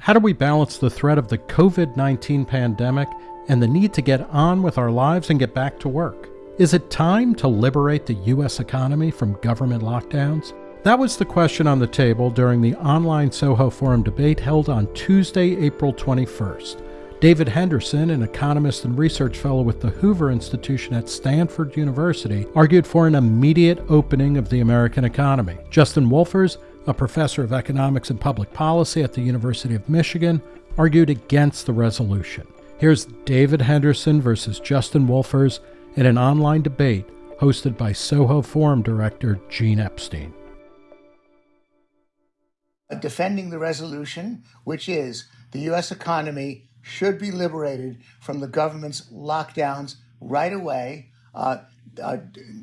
How do we balance the threat of the COVID 19 pandemic and the need to get on with our lives and get back to work? Is it time to liberate the U.S. economy from government lockdowns? That was the question on the table during the online Soho Forum debate held on Tuesday, April 21st. David Henderson, an economist and research fellow with the Hoover Institution at Stanford University, argued for an immediate opening of the American economy. Justin Wolfers, a professor of economics and public policy at the University of Michigan, argued against the resolution. Here's David Henderson versus Justin Wolfers in an online debate hosted by Soho Forum director Gene Epstein. Defending the resolution, which is the U.S. economy should be liberated from the government's lockdowns right away. Uh, uh,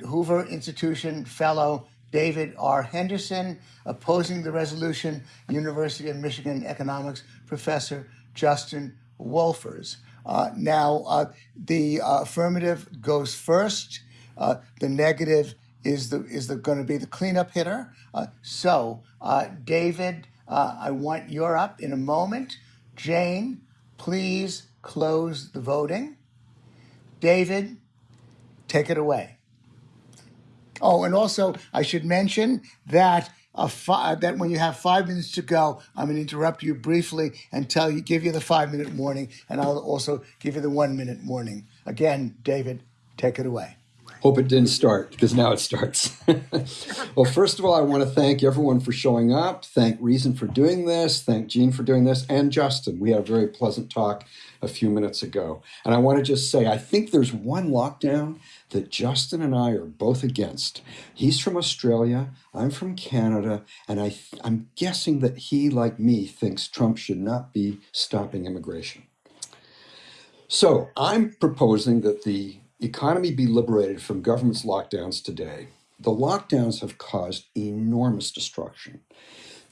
Hoover Institution fellow David R. Henderson, opposing the resolution, University of Michigan economics professor Justin Wolfers. Uh, now, uh, the uh, affirmative goes first. Uh, the negative is the is going to be the cleanup hitter. so, David, I want you're up in a moment. Jane, please close the voting. David, take it away. Oh, and also I should mention that that when you have five minutes to go, I'm going to interrupt you briefly and tell you, give you the five minute warning, and I'll also give you the one minute warning. Again, David, take it away. Hope it didn't start because now it starts. well, first of all, I want to thank everyone for showing up. Thank Reason for doing this. Thank Gene for doing this, and Justin. We had a very pleasant talk a few minutes ago. And I want to just say, I think there's one lockdown that Justin and I are both against. He's from Australia, I'm from Canada, and I I'm guessing that he, like me, thinks Trump should not be stopping immigration. So I'm proposing that the economy be liberated from government's lockdowns today. The lockdowns have caused enormous destruction.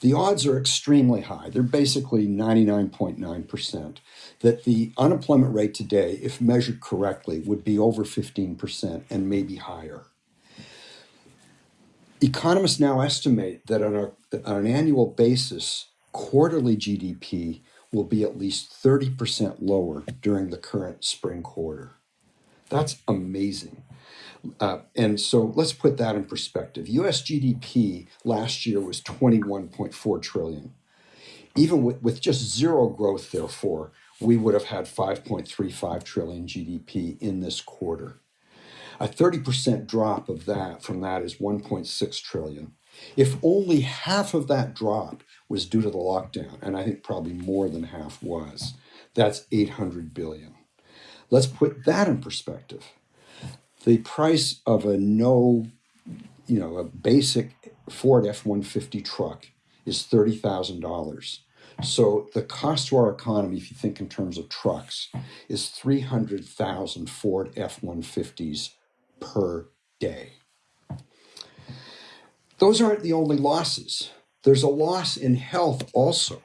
The odds are extremely high. They're basically 99.9% that the unemployment rate today, if measured correctly, would be over 15% and maybe higher. Economists now estimate that on, a, on an annual basis, quarterly GDP will be at least 30% lower during the current spring quarter. That's amazing. Uh, and so let's put that in perspective. US GDP last year was 21.4 trillion. Even with, with just zero growth, therefore, we would have had 5.35 trillion GDP in this quarter. A 30% drop of that from that is 1.6 trillion. If only half of that drop was due to the lockdown, and I think probably more than half was, that's 800 billion. Let's put that in perspective. The price of a no, you know, a basic Ford F-150 truck is $30,000. So the cost to our economy, if you think in terms of trucks, is 300,000 Ford F-150s per day. Those aren't the only losses. There's a loss in health also.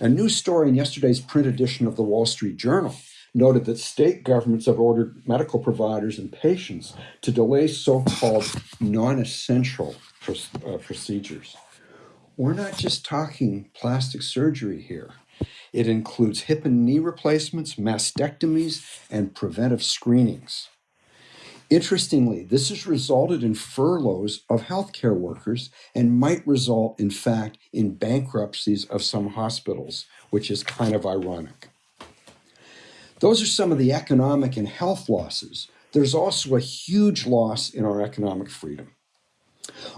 A new story in yesterday's print edition of the Wall Street Journal noted that state governments have ordered medical providers and patients to delay so-called non-essential uh, procedures. We're not just talking plastic surgery here. It includes hip and knee replacements, mastectomies, and preventive screenings. Interestingly, this has resulted in furloughs of healthcare workers and might result, in fact, in bankruptcies of some hospitals, which is kind of ironic. Those are some of the economic and health losses. There's also a huge loss in our economic freedom.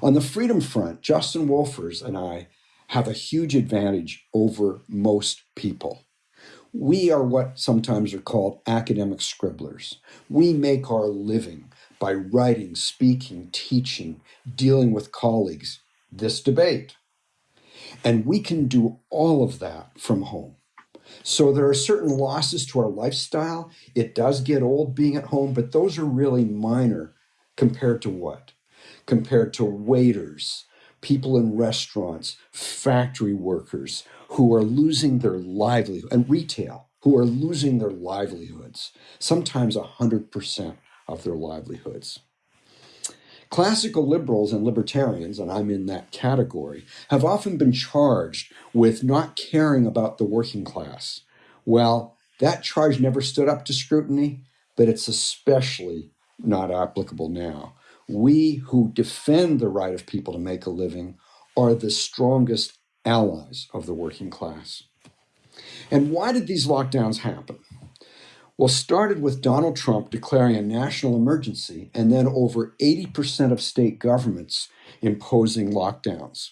On the freedom front, Justin Wolfers and I have a huge advantage over most people. We are what sometimes are called academic scribblers. We make our living by writing, speaking, teaching, dealing with colleagues, this debate. And we can do all of that from home. So there are certain losses to our lifestyle. It does get old being at home, but those are really minor compared to what? compared to waiters, people in restaurants, factory workers who are losing their livelihood, and retail, who are losing their livelihoods, sometimes 100% of their livelihoods. Classical liberals and libertarians, and I'm in that category, have often been charged with not caring about the working class. Well, that charge never stood up to scrutiny, but it's especially not applicable now. We who defend the right of people to make a living are the strongest allies of the working class. And why did these lockdowns happen? Well, started with Donald Trump declaring a national emergency and then over 80% of state governments imposing lockdowns.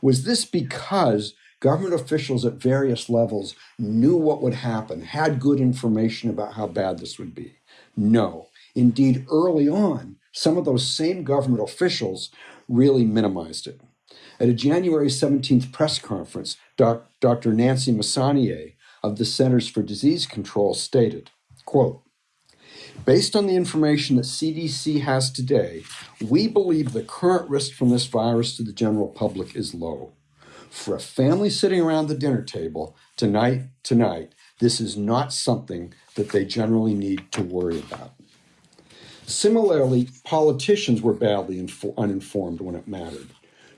Was this because government officials at various levels knew what would happen, had good information about how bad this would be? No. Indeed, early on, some of those same government officials really minimized it. At a January 17th press conference, Dr. Nancy Messonnier of the Centers for Disease Control stated, quote, Based on the information that CDC has today, we believe the current risk from this virus to the general public is low. For a family sitting around the dinner table tonight, tonight, this is not something that they generally need to worry about. Similarly, politicians were badly uninformed when it mattered.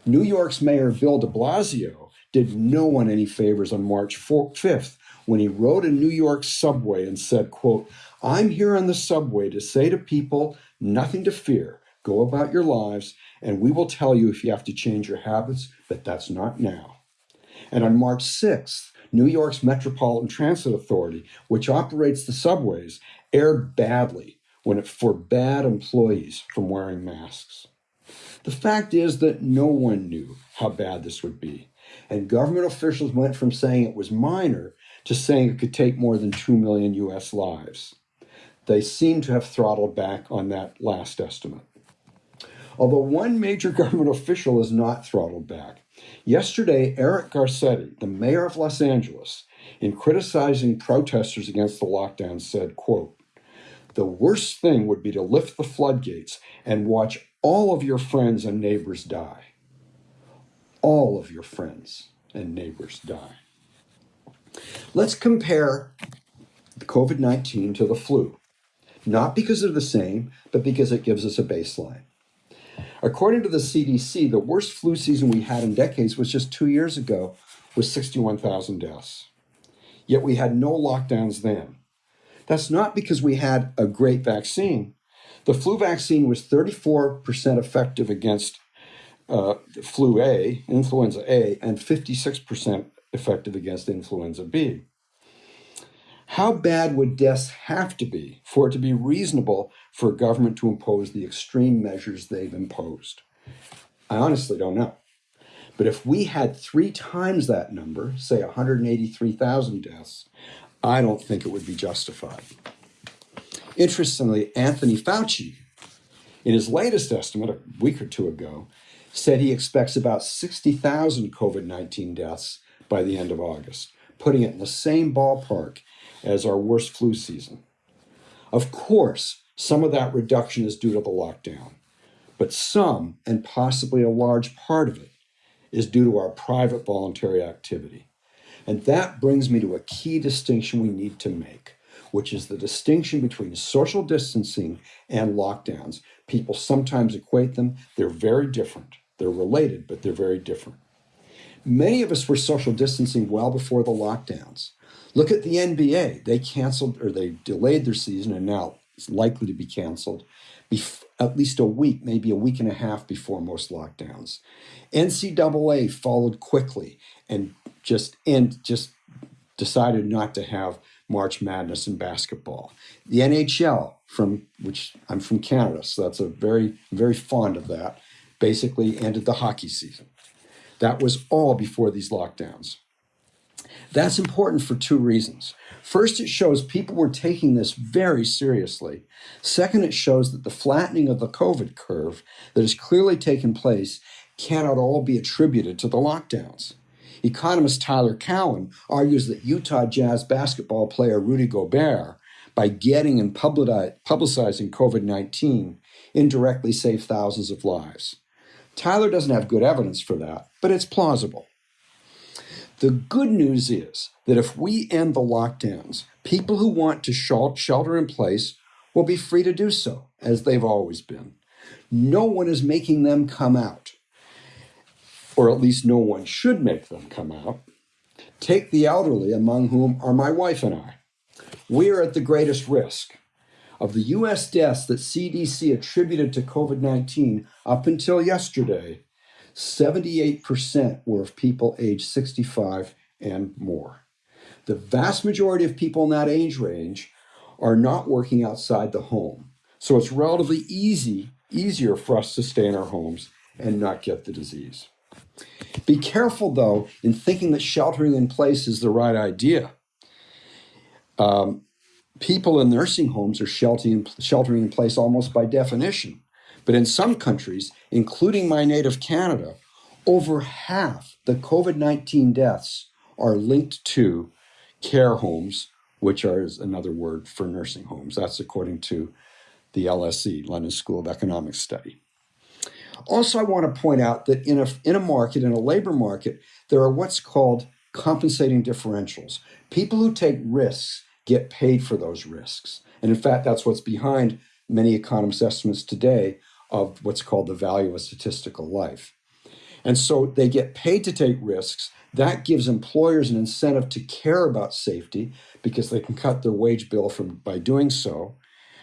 New York's Mayor Bill de Blasio did no one any favors on March 5th when he rode a New York subway and said, quote, I'm here on the subway to say to people, nothing to fear. Go about your lives, and we will tell you if you have to change your habits, but that's not now. And on March 6th, New York's Metropolitan Transit Authority, which operates the subways, erred badly when it forbade employees from wearing masks. The fact is that no one knew how bad this would be. And government officials went from saying it was minor to saying it could take more than 2 million US lives. They seem to have throttled back on that last estimate. Although one major government official is not throttled back. Yesterday, Eric Garcetti, the mayor of Los Angeles, in criticizing protesters against the lockdown, said, quote, the worst thing would be to lift the floodgates and watch all of your friends and neighbors die. All of your friends and neighbors die. Let's compare COVID 19 to the flu, not because they're the same, but because it gives us a baseline. According to the CDC, the worst flu season we had in decades was just two years ago, with 61,000 deaths. Yet we had no lockdowns then. That's not because we had a great vaccine. The flu vaccine was 34% effective against uh, flu A, influenza A, and 56% effective against influenza B. How bad would deaths have to be for it to be reasonable for a government to impose the extreme measures they've imposed? I honestly don't know. But if we had three times that number, say 183,000 deaths, I don't think it would be justified. Interestingly, Anthony Fauci, in his latest estimate a week or two ago, said he expects about 60,000 COVID 19 deaths by the end of August, putting it in the same ballpark as our worst flu season. Of course, some of that reduction is due to the lockdown, but some, and possibly a large part of it, is due to our private voluntary activity. And that brings me to a key distinction we need to make, which is the distinction between social distancing and lockdowns. People sometimes equate them, they're very different. They're related, but they're very different. Many of us were social distancing well before the lockdowns. Look at the NBA. They canceled or they delayed their season and now it's likely to be canceled at least a week, maybe a week and a half before most lockdowns. NCAA followed quickly and just and just decided not to have March Madness in basketball. The NHL, from which I'm from Canada, so that's a very very fond of that. Basically, ended the hockey season. That was all before these lockdowns. That's important for two reasons. First, it shows people were taking this very seriously. Second, it shows that the flattening of the COVID curve that has clearly taken place cannot all be attributed to the lockdowns. Economist Tyler Cowen argues that Utah Jazz basketball player Rudy Gobert, by getting and publicizing COVID 19, indirectly saved thousands of lives. Tyler doesn't have good evidence for that, but it's plausible. The good news is that if we end the lockdowns, people who want to shelter in place will be free to do so, as they've always been. No one is making them come out, or at least no one should make them come out. Take the elderly, among whom are my wife and I. We are at the greatest risk. Of the US deaths that CDC attributed to COVID 19 up until yesterday, 78% were of people aged 65 and more. The vast majority of people in that age range are not working outside the home. So it's relatively easy, easier for us to stay in our homes and not get the disease. Be careful, though, in thinking that sheltering in place is the right idea. Um, people in nursing homes are sheltering, sheltering in place almost by definition. But in some countries, including my native Canada, over half the COVID 19 deaths are linked to care homes, which are another word for nursing homes. That's according to the LSE, London School of Economics study. Also, I want to point out that in a, in a market, in a labor market, there are what's called compensating differentials. People who take risks get paid for those risks. And in fact, that's what's behind many economists' estimates today of what's called the value of statistical life. And so they get paid to take risks. That gives employers an incentive to care about safety because they can cut their wage bill from by doing so.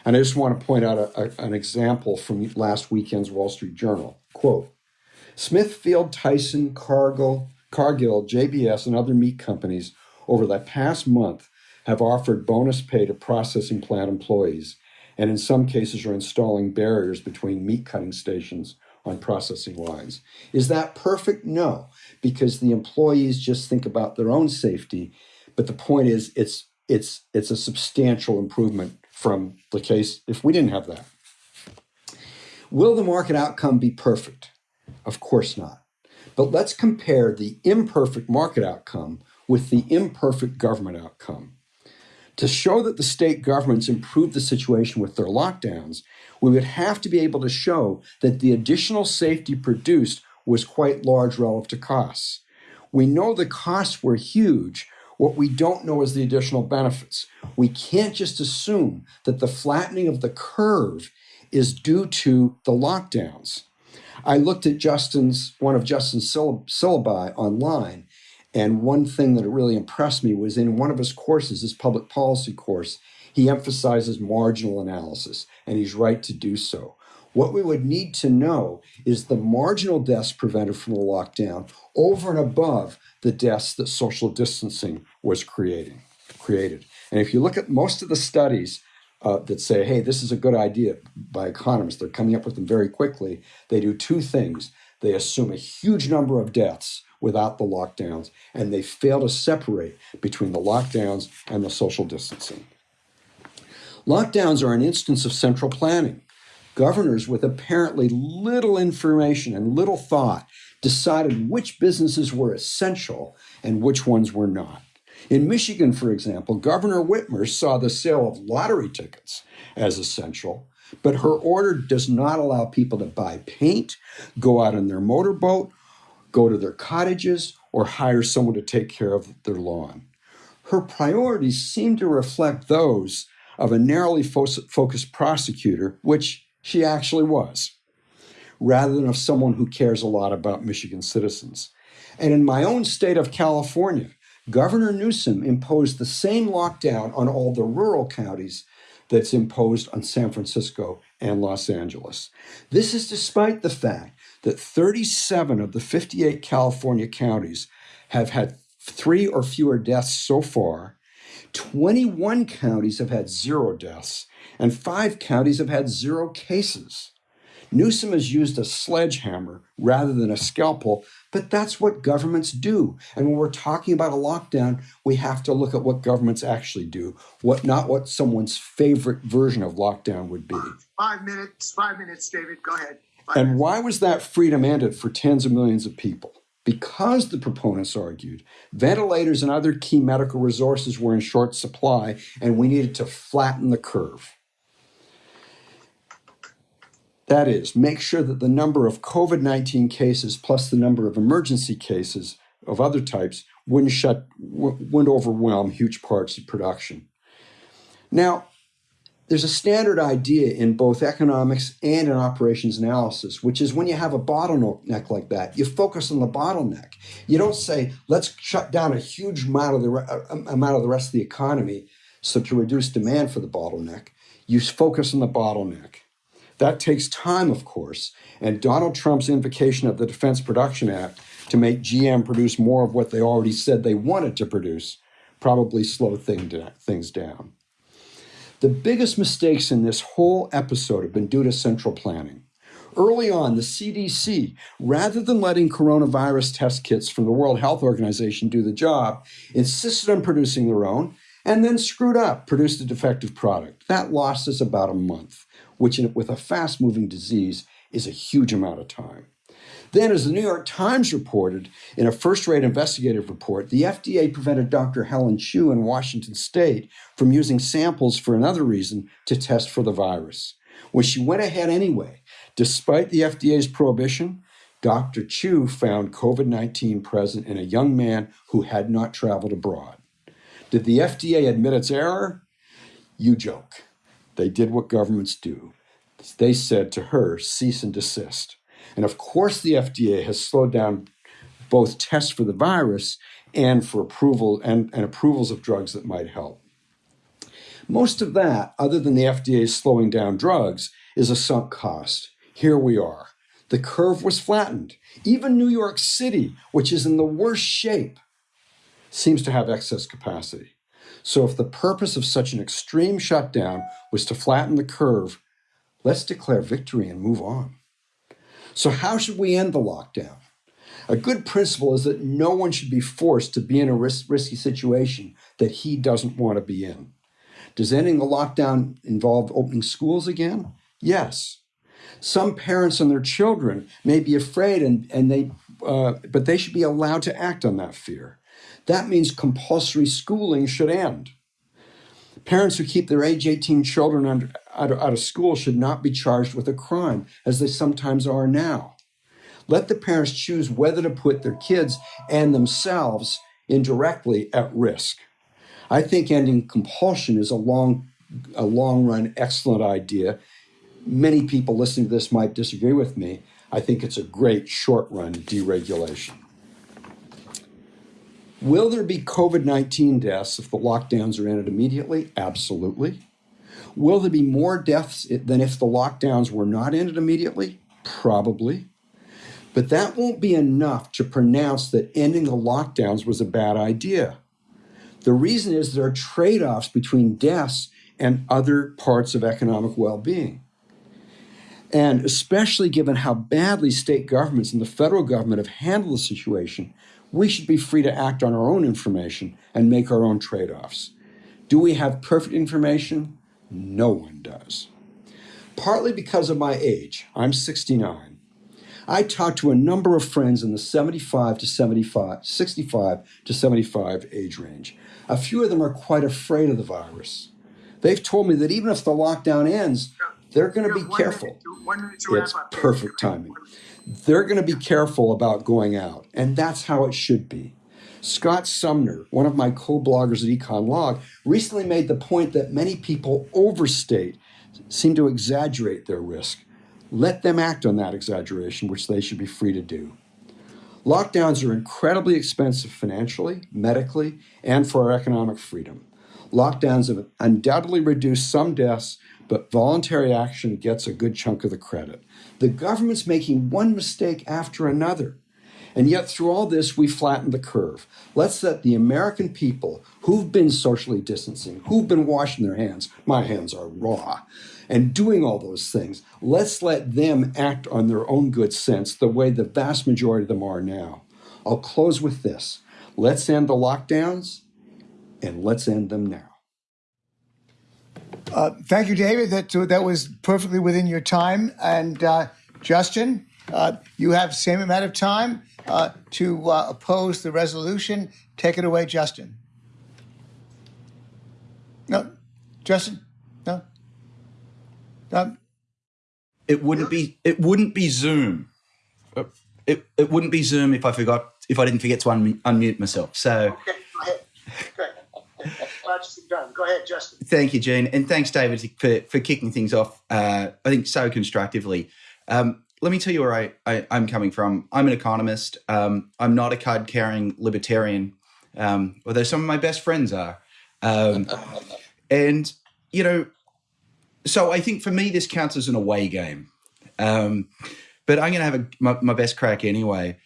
And I just want to point out a, a, an example from last weekend's Wall Street Journal. Quote Smithfield, Tyson, Cargill, Cargill, JBS, and other meat companies over the past month have offered bonus pay to processing plant employees, and in some cases are installing barriers between meat cutting stations on processing lines. Is that perfect? No, because the employees just think about their own safety. But the point is, it's it's it's a substantial improvement from the case if we didn't have that. Will the market outcome be perfect? Of course not. But let's compare the imperfect market outcome with the imperfect government outcome. To show that the state governments improved the situation with their lockdowns, we would have to be able to show that the additional safety produced was quite large relative to costs. We know the costs were huge. What we don't know is the additional benefits. We can't just assume that the flattening of the curve is due to the lockdowns. I looked at Justin's one of Justin's syllabi online, and one thing that really impressed me was in one of his courses, his public policy course, he emphasizes marginal analysis, and he's right to do so. What we would need to know is the marginal deaths prevented from the lockdown over and above the deaths that social distancing was creating, created. And if you look at most of the studies uh, that say, hey, this is a good idea by economists, they're coming up with them very quickly. They do two things. They assume a huge number of deaths without the lockdowns, and they fail to separate between the lockdowns and the social distancing. Lockdowns are an instance of central planning. Governors with apparently little information and little thought decided which businesses were essential and which ones were not. In Michigan, for example, Governor Whitmer saw the sale of lottery tickets as essential, but her order does not allow people to buy paint, go out on their motorboat, go to their cottages, or hire someone to take care of their lawn. Her priorities seem to reflect those of a narrowly fo- focused prosecutor, which she actually was, rather than of someone who cares a lot about Michigan citizens. And in my own state of California, Governor Newsom imposed the same lockdown on all the rural counties that's imposed on San Francisco and Los Angeles. This is despite the fact that 37 of the 58 California counties have had three or fewer deaths so far. 21 counties have had zero deaths, and five counties have had zero cases. Newsom has used a sledgehammer rather than a scalpel, but that's what governments do. And when we're talking about a lockdown, we have to look at what governments actually do, what not what someone's favorite version of lockdown would be. Five minutes, five minutes, David. Go ahead. Five and minutes. why was that freedom ended for tens of millions of people? Because the proponents argued ventilators and other key medical resources were in short supply and we needed to flatten the curve. That is, make sure that the number of COVID 19 cases plus the number of emergency cases of other types wouldn't, shut, wouldn't overwhelm huge parts of production. Now, there's a standard idea in both economics and in operations analysis, which is when you have a bottleneck like that, you focus on the bottleneck. You don't say, let's shut down a huge amount of the, uh, amount of the rest of the economy so to reduce demand for the bottleneck. You focus on the bottleneck. That takes time, of course, and Donald Trump's invocation of the Defense Production Act to make GM produce more of what they already said they wanted to produce probably slowed things down. The biggest mistakes in this whole episode have been due to central planning. Early on, the CDC, rather than letting coronavirus test kits from the World Health Organization do the job, insisted on producing their own and then screwed up, produced a defective product. That lost us about a month, which, with a fast moving disease, is a huge amount of time. Then, as the New York Times reported in a first rate investigative report, the FDA prevented Dr. Helen Chu in Washington state from using samples for another reason to test for the virus. When she went ahead anyway, despite the FDA's prohibition, Dr. Chu found COVID 19 present in a young man who had not traveled abroad. Did the FDA admit its error? You joke. They did what governments do. They said to her, cease and desist. And of course, the FDA has slowed down both tests for the virus and for approval and, and approvals of drugs that might help. Most of that, other than the FDA slowing down drugs, is a sunk cost. Here we are. The curve was flattened. Even New York City, which is in the worst shape, seems to have excess capacity. So, if the purpose of such an extreme shutdown was to flatten the curve, let's declare victory and move on. So, how should we end the lockdown? A good principle is that no one should be forced to be in a risk, risky situation that he doesn't want to be in. Does ending the lockdown involve opening schools again? Yes. Some parents and their children may be afraid, and, and they, uh, but they should be allowed to act on that fear. That means compulsory schooling should end. Parents who keep their age 18 children under, out, of, out of school should not be charged with a crime, as they sometimes are now. Let the parents choose whether to put their kids and themselves indirectly at risk. I think ending compulsion is a long, a long run excellent idea. Many people listening to this might disagree with me. I think it's a great short run deregulation. Will there be COVID 19 deaths if the lockdowns are ended immediately? Absolutely. Will there be more deaths than if the lockdowns were not ended immediately? Probably. But that won't be enough to pronounce that ending the lockdowns was a bad idea. The reason is there are trade offs between deaths and other parts of economic well being. And especially given how badly state governments and the federal government have handled the situation, we should be free to act on our own information and make our own trade offs. Do we have perfect information? No one does. Partly because of my age, I'm 69. I talk to a number of friends in the 75 to 75, 65 to 75 age range. A few of them are quite afraid of the virus. They've told me that even if the lockdown ends, they're going to be careful. It's perfect timing they're going to be careful about going out. And that's how it should be. Scott Sumner, one of my co bloggers at Econ Log, recently made the point that many people overstate, seem to exaggerate their risk. Let them act on that exaggeration, which they should be free to do. Lockdowns are incredibly expensive financially, medically, and for our economic freedom. Lockdowns have undoubtedly reduced some deaths, but voluntary action gets a good chunk of the credit. The government's making one mistake after another. And yet, through all this, we flatten the curve. Let's let the American people who've been socially distancing, who've been washing their hands, my hands are raw, and doing all those things, let's let them act on their own good sense the way the vast majority of them are now. I'll close with this let's end the lockdowns, and let's end them now. Uh, thank you, David. That uh, that was perfectly within your time. And uh, Justin, uh, you have the same amount of time uh, to uh, oppose the resolution. Take it away, Justin. No, Justin. No. No. It wouldn't be. It wouldn't be Zoom. It, it wouldn't be Zoom if I forgot if I didn't forget to un- unmute myself. So. Okay. Go ahead, Justin. Thank you, Gene, and thanks, David, for for kicking things off. Uh, I think so constructively. Um, let me tell you where I, I am coming from. I'm an economist. Um, I'm not a card carrying libertarian, um, although some of my best friends are. Um, and you know, so I think for me this counts as an away game. Um, but I'm going to have a, my, my, best crack anyway.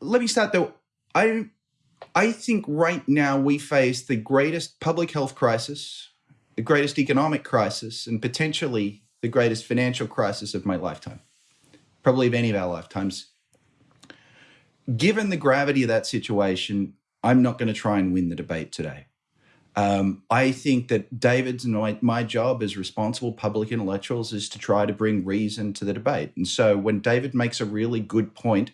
Let me start though. I I think right now we face the greatest public health crisis, the greatest economic crisis, and potentially the greatest financial crisis of my lifetime, probably of any of our lifetimes. Given the gravity of that situation, I'm not going to try and win the debate today. Um, I think that David's and my, my job as responsible public intellectuals is to try to bring reason to the debate. And so when David makes a really good point,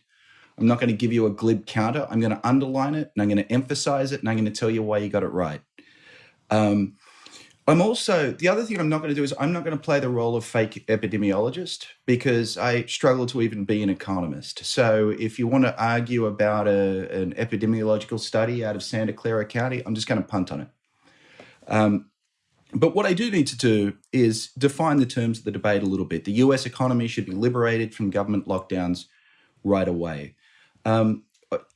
I'm not going to give you a glib counter. I'm going to underline it and I'm going to emphasize it and I'm going to tell you why you got it right. Um, I'm also, the other thing I'm not going to do is I'm not going to play the role of fake epidemiologist because I struggle to even be an economist. So if you want to argue about a, an epidemiological study out of Santa Clara County, I'm just going to punt on it. Um, but what I do need to do is define the terms of the debate a little bit. The US economy should be liberated from government lockdowns right away. Um,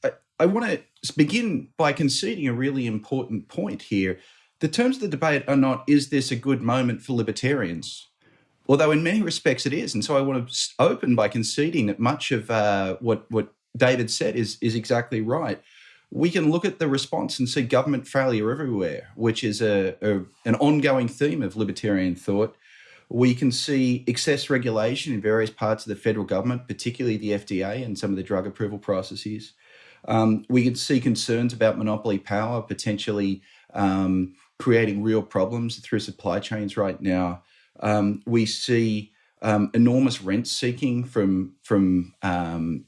I, I want to begin by conceding a really important point here. The terms of the debate are not, is this a good moment for libertarians? Although in many respects it is. And so I want to open by conceding that much of uh, what, what David said is, is exactly right we can look at the response and see government failure everywhere, which is a, a, an ongoing theme of libertarian thought. We can see excess regulation in various parts of the federal government, particularly the FDA and some of the drug approval processes. Um, we can see concerns about monopoly power potentially um, creating real problems through supply chains right now. Um, we see um, enormous rent seeking from from um,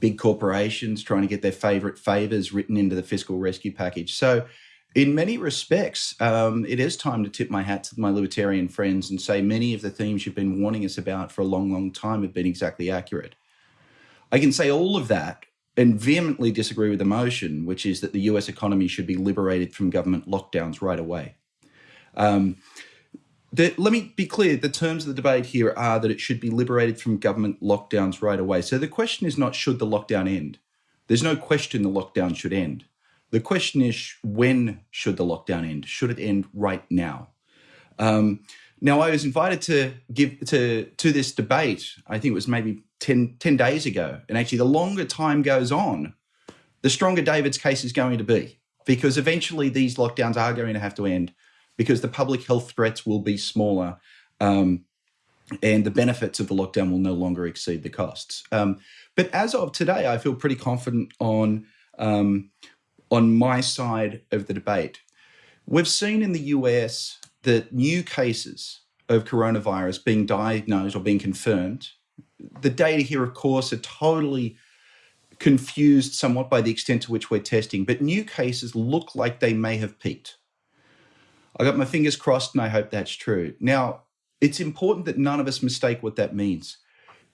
big corporations trying to get their favorite favors written into the fiscal rescue package. So, in many respects, um, it is time to tip my hat to my libertarian friends and say many of the themes you've been warning us about for a long, long time have been exactly accurate. I can say all of that and vehemently disagree with the motion, which is that the US economy should be liberated from government lockdowns right away. Um, the, let me be clear the terms of the debate here are that it should be liberated from government lockdowns right away. So the question is not should the lockdown end? There's no question the lockdown should end. The question is when should the lockdown end? Should it end right now? Um, now, I was invited to give to to this debate. I think it was maybe 10, 10 days ago, and actually, the longer time goes on, the stronger David's case is going to be because eventually these lockdowns are going to have to end because the public health threats will be smaller um, and the benefits of the lockdown will no longer exceed the costs. Um, but as of today, I feel pretty confident on um, on my side of the debate. We've seen in the US that new cases of coronavirus being diagnosed or being confirmed. The data here, of course, are totally confused somewhat by the extent to which we're testing, but new cases look like they may have peaked. I got my fingers crossed and I hope that's true. Now, it's important that none of us mistake what that means.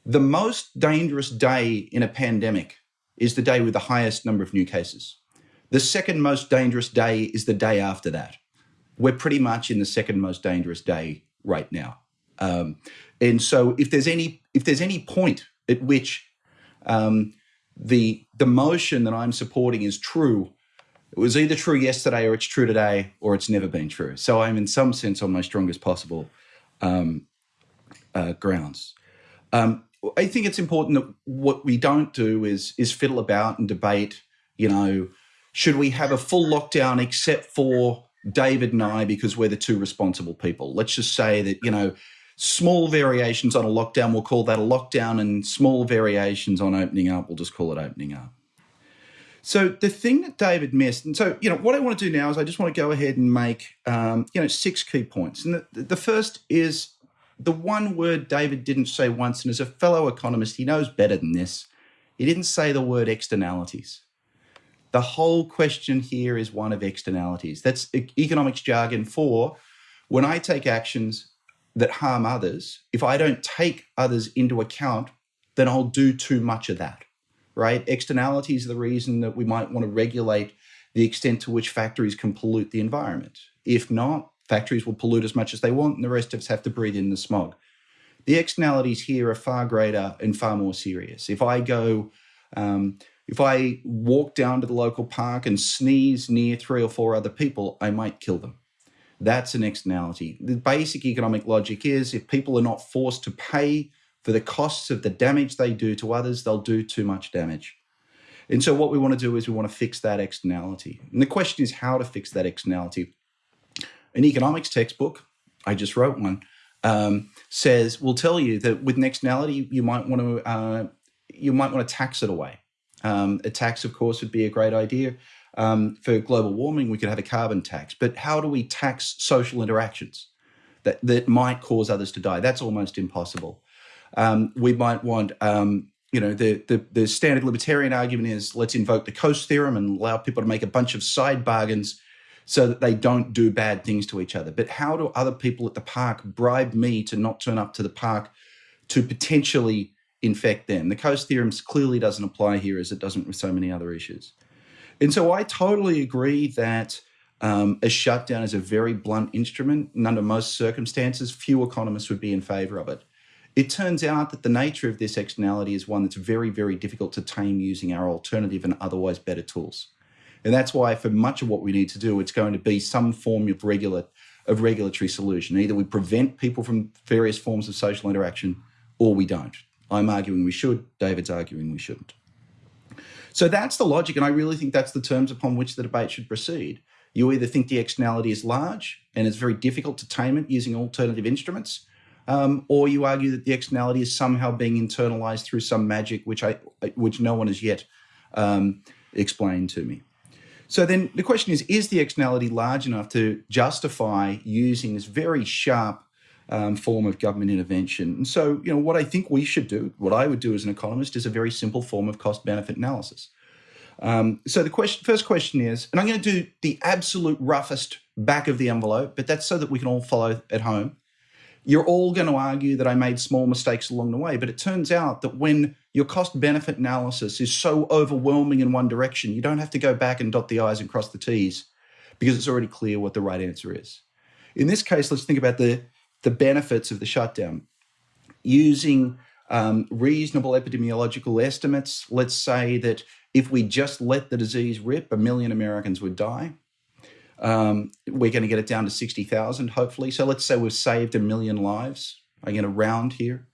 The most dangerous day in a pandemic is the day with the highest number of new cases. The second most dangerous day is the day after that. We're pretty much in the second most dangerous day right now. Um, and so if there's any if there's any point at which um, the the motion that I'm supporting is true, it was either true yesterday or it's true today or it's never been true. So I'm in some sense on my strongest possible um, uh, grounds. Um, I think it's important that what we don't do is is fiddle about and debate. You know, should we have a full lockdown except for David and I because we're the two responsible people? Let's just say that you know small variations on a lockdown we'll call that a lockdown, and small variations on opening up we'll just call it opening up. So the thing that David missed, and so you know what I want to do now is I just want to go ahead and make um, you know six key points. And the, the first is the one word David didn't say once, and as a fellow economist, he knows better than this. He didn't say the word externalities. The whole question here is one of externalities. That's economics jargon for when I take actions that harm others, if I don't take others into account, then I'll do too much of that right? Externalities are the reason that we might want to regulate the extent to which factories can pollute the environment. If not, factories will pollute as much as they want, and the rest of us have to breathe in the smog. The externalities here are far greater and far more serious. If I go, um, if I walk down to the local park and sneeze near three or four other people, I might kill them. That's an externality. The basic economic logic is if people are not forced to pay for the costs of the damage they do to others, they'll do too much damage. And so, what we want to do is we want to fix that externality. And the question is how to fix that externality. An economics textbook, I just wrote one, um, says will tell you that with an externality, you might want to uh, you might want to tax it away. Um, a tax, of course, would be a great idea. Um, for global warming, we could have a carbon tax. But how do we tax social interactions that, that might cause others to die? That's almost impossible. Um, we might want, um, you know, the, the, the standard libertarian argument is let's invoke the Coase theorem and allow people to make a bunch of side bargains so that they don't do bad things to each other. But how do other people at the park bribe me to not turn up to the park to potentially infect them? The Coase theorem clearly doesn't apply here as it doesn't with so many other issues. And so I totally agree that um, a shutdown is a very blunt instrument, and under most circumstances, few economists would be in favor of it. It turns out that the nature of this externality is one that's very, very difficult to tame using our alternative and otherwise better tools. And that's why, for much of what we need to do, it's going to be some form of regular of regulatory solution. Either we prevent people from various forms of social interaction, or we don't. I'm arguing we should. David's arguing we shouldn't. So that's the logic, and I really think that's the terms upon which the debate should proceed. You either think the externality is large and it's very difficult to tame it using alternative instruments, um, or you argue that the externality is somehow being internalized through some magic, which I, which no one has yet um, explained to me. So then the question is: Is the externality large enough to justify using this very sharp um, form of government intervention. And so, you know, what I think we should do, what I would do as an economist, is a very simple form of cost benefit analysis. Um, so the question, first question is, and I'm going to do the absolute roughest back of the envelope, but that's so that we can all follow at home. You're all going to argue that I made small mistakes along the way, but it turns out that when your cost benefit analysis is so overwhelming in one direction, you don't have to go back and dot the I's and cross the T's because it's already clear what the right answer is. In this case, let's think about the the benefits of the shutdown. Using um, reasonable epidemiological estimates, let's say that if we just let the disease rip, a million Americans would die. Um, we're going to get it down to 60,000, hopefully. So let's say we've saved a million lives. I'm going to round here.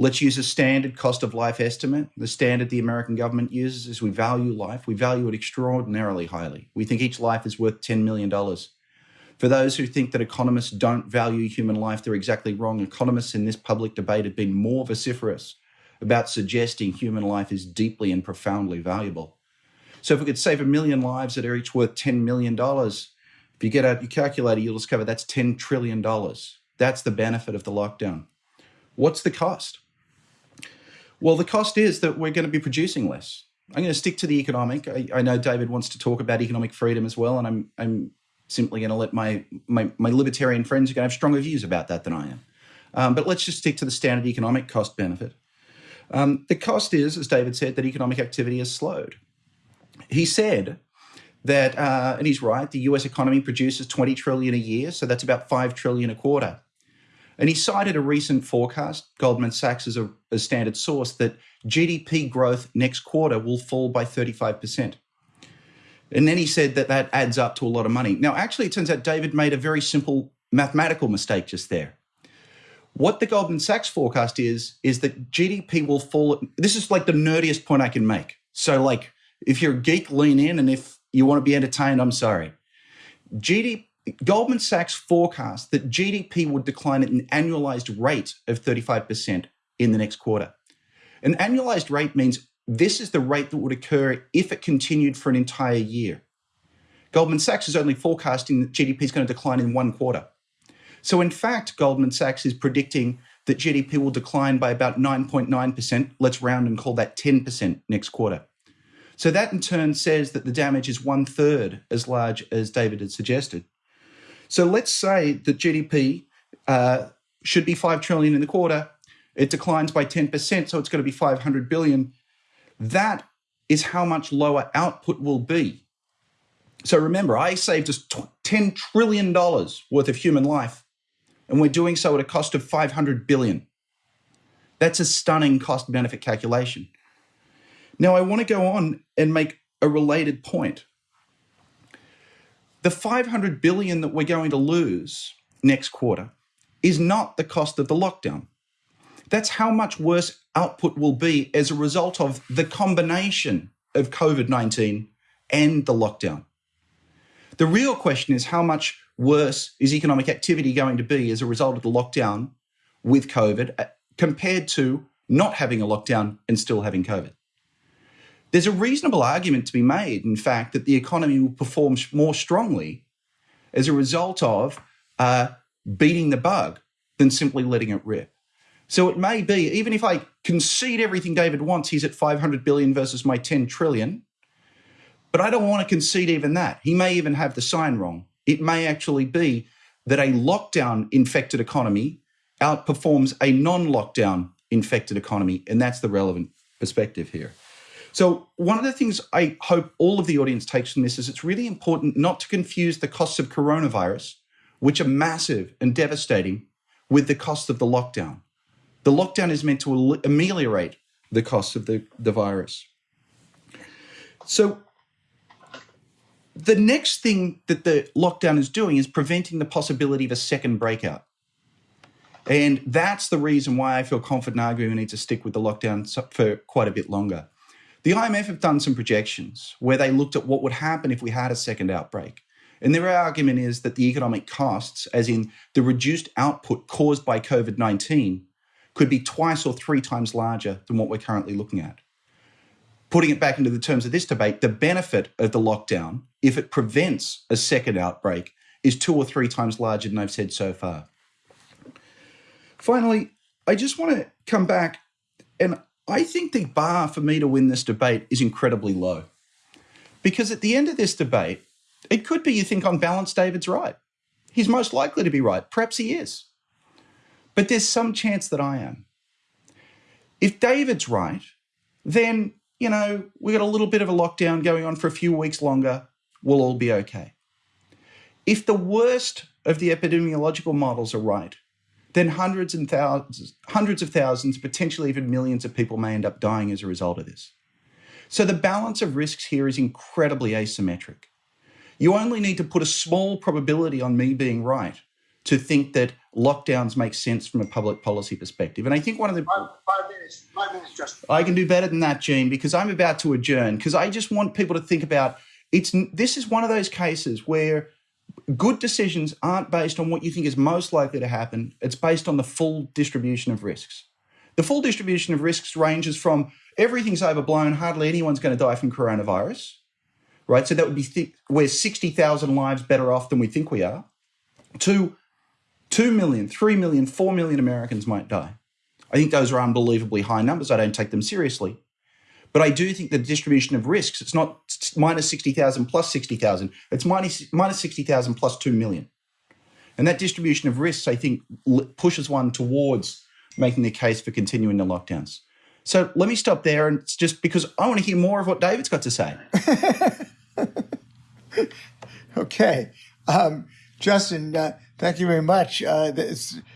Let's use a standard cost of life estimate. The standard the American government uses is we value life. We value it extraordinarily highly. We think each life is worth $10 million. For those who think that economists don't value human life, they're exactly wrong. Economists in this public debate have been more vociferous about suggesting human life is deeply and profoundly valuable. So if we could save a million lives that are each worth $10 million, if you get out your calculator, you'll discover that's $10 trillion. That's the benefit of the lockdown. What's the cost? Well, the cost is that we're going to be producing less. I'm going to stick to the economic. I, I, know David wants to talk about economic freedom as well, and I'm, I'm simply going to let my, my, my libertarian friends to have stronger views about that than I am. Um, but let's just stick to the standard economic cost benefit. Um, the cost is, as David said, that economic activity has slowed. He said that, uh, and he's right, the US economy produces 20 trillion a year, so that's about 5 trillion a quarter. And he cited a recent forecast, Goldman Sachs as a, a standard source, that GDP growth next quarter will fall by 35%. And then he said that that adds up to a lot of money. Now, actually, it turns out David made a very simple mathematical mistake just there. What the Goldman Sachs forecast is, is that GDP will fall. This is like the nerdiest point I can make. So, like, if you're a geek, lean in, and if you want to be entertained, I'm sorry. GDP, Goldman Sachs forecast that GDP would decline at an annualized rate of 35% in the next quarter. An annualized rate means this is the rate that would occur if it continued for an entire year. Goldman Sachs is only forecasting that GDP is going to decline in one quarter. So, in fact, Goldman Sachs is predicting that GDP will decline by about 9.9%. Let's round and call that 10% next quarter. So, that in turn says that the damage is one third as large as David had suggested. So, let's say that GDP uh, should be 5 trillion in the quarter. It declines by 10%, so it's going to be 500 billion. That is how much lower output will be. So remember, I saved us $10 trillion worth of human life, and we're doing so at a cost of 500 billion. That's a stunning cost benefit calculation. Now, I want to go on and make a related point. The 500 billion that we're going to lose next quarter is not the cost of the lockdown. That's how much worse output will be as a result of the combination of COVID 19 and the lockdown. The real question is how much worse is economic activity going to be as a result of the lockdown with COVID uh, compared to not having a lockdown and still having COVID? There's a reasonable argument to be made, in fact, that the economy will perform more strongly as a result of uh, beating the bug than simply letting it rip. So it may be, even if I concede everything David wants, he's at 500 billion versus my 10 trillion. But I don't want to concede even that. He may even have the sign wrong. It may actually be that a lockdown infected economy outperforms a non lockdown infected economy. And that's the relevant perspective here. So, one of the things I hope all of the audience takes from this is it's really important not to confuse the costs of coronavirus, which are massive and devastating, with the cost of the lockdown. The lockdown is meant to ameliorate the cost of the, the virus. So, the next thing that the lockdown is doing is preventing the possibility of a second breakout. And that's the reason why I feel confident arguing we need to stick with the lockdown for quite a bit longer. The IMF have done some projections where they looked at what would happen if we had a second outbreak. And their argument is that the economic costs, as in the reduced output caused by COVID 19, could be twice or three times larger than what we're currently looking at. Putting it back into the terms of this debate, the benefit of the lockdown, if it prevents a second outbreak, is two or three times larger than I've said so far. Finally, I just want to come back and I think the bar for me to win this debate is incredibly low. Because at the end of this debate, it could be you think on balance, David's right. He's most likely to be right. Perhaps he is. But there's some chance that I am. If David's right, then, you know, we've got a little bit of a lockdown going on for a few weeks longer. We'll all be okay. If the worst of the epidemiological models are right, then hundreds and thousands, hundreds of thousands, potentially even millions of people may end up dying as a result of this. So the balance of risks here is incredibly asymmetric. You only need to put a small probability on me being right to think that lockdowns make sense from a public policy perspective. And I think one of the five, five minutes, five minutes, Justin. I can do better than that, Gene, because I'm about to adjourn. Because I just want people to think about it's. This is one of those cases where good decisions aren't based on what you think is most likely to happen. It's based on the full distribution of risks. The full distribution of risks ranges from everything's overblown, hardly anyone's going to die from coronavirus, right? So that would be th- we're 60,000 lives better off than we think we are, to 2 million, 3 million, 4 million Americans might die. I think those are unbelievably high numbers. I don't take them seriously. But I do think the distribution of risks, it's not minus 60,000 plus 60,000, it's minus, minus 60,000 plus 2 million. And that distribution of risks, I think, pushes one towards making the case for continuing the lockdowns. So let me stop there. And it's just because I want to hear more of what David's got to say. okay. Um, Justin, uh, Thank you very much. Uh,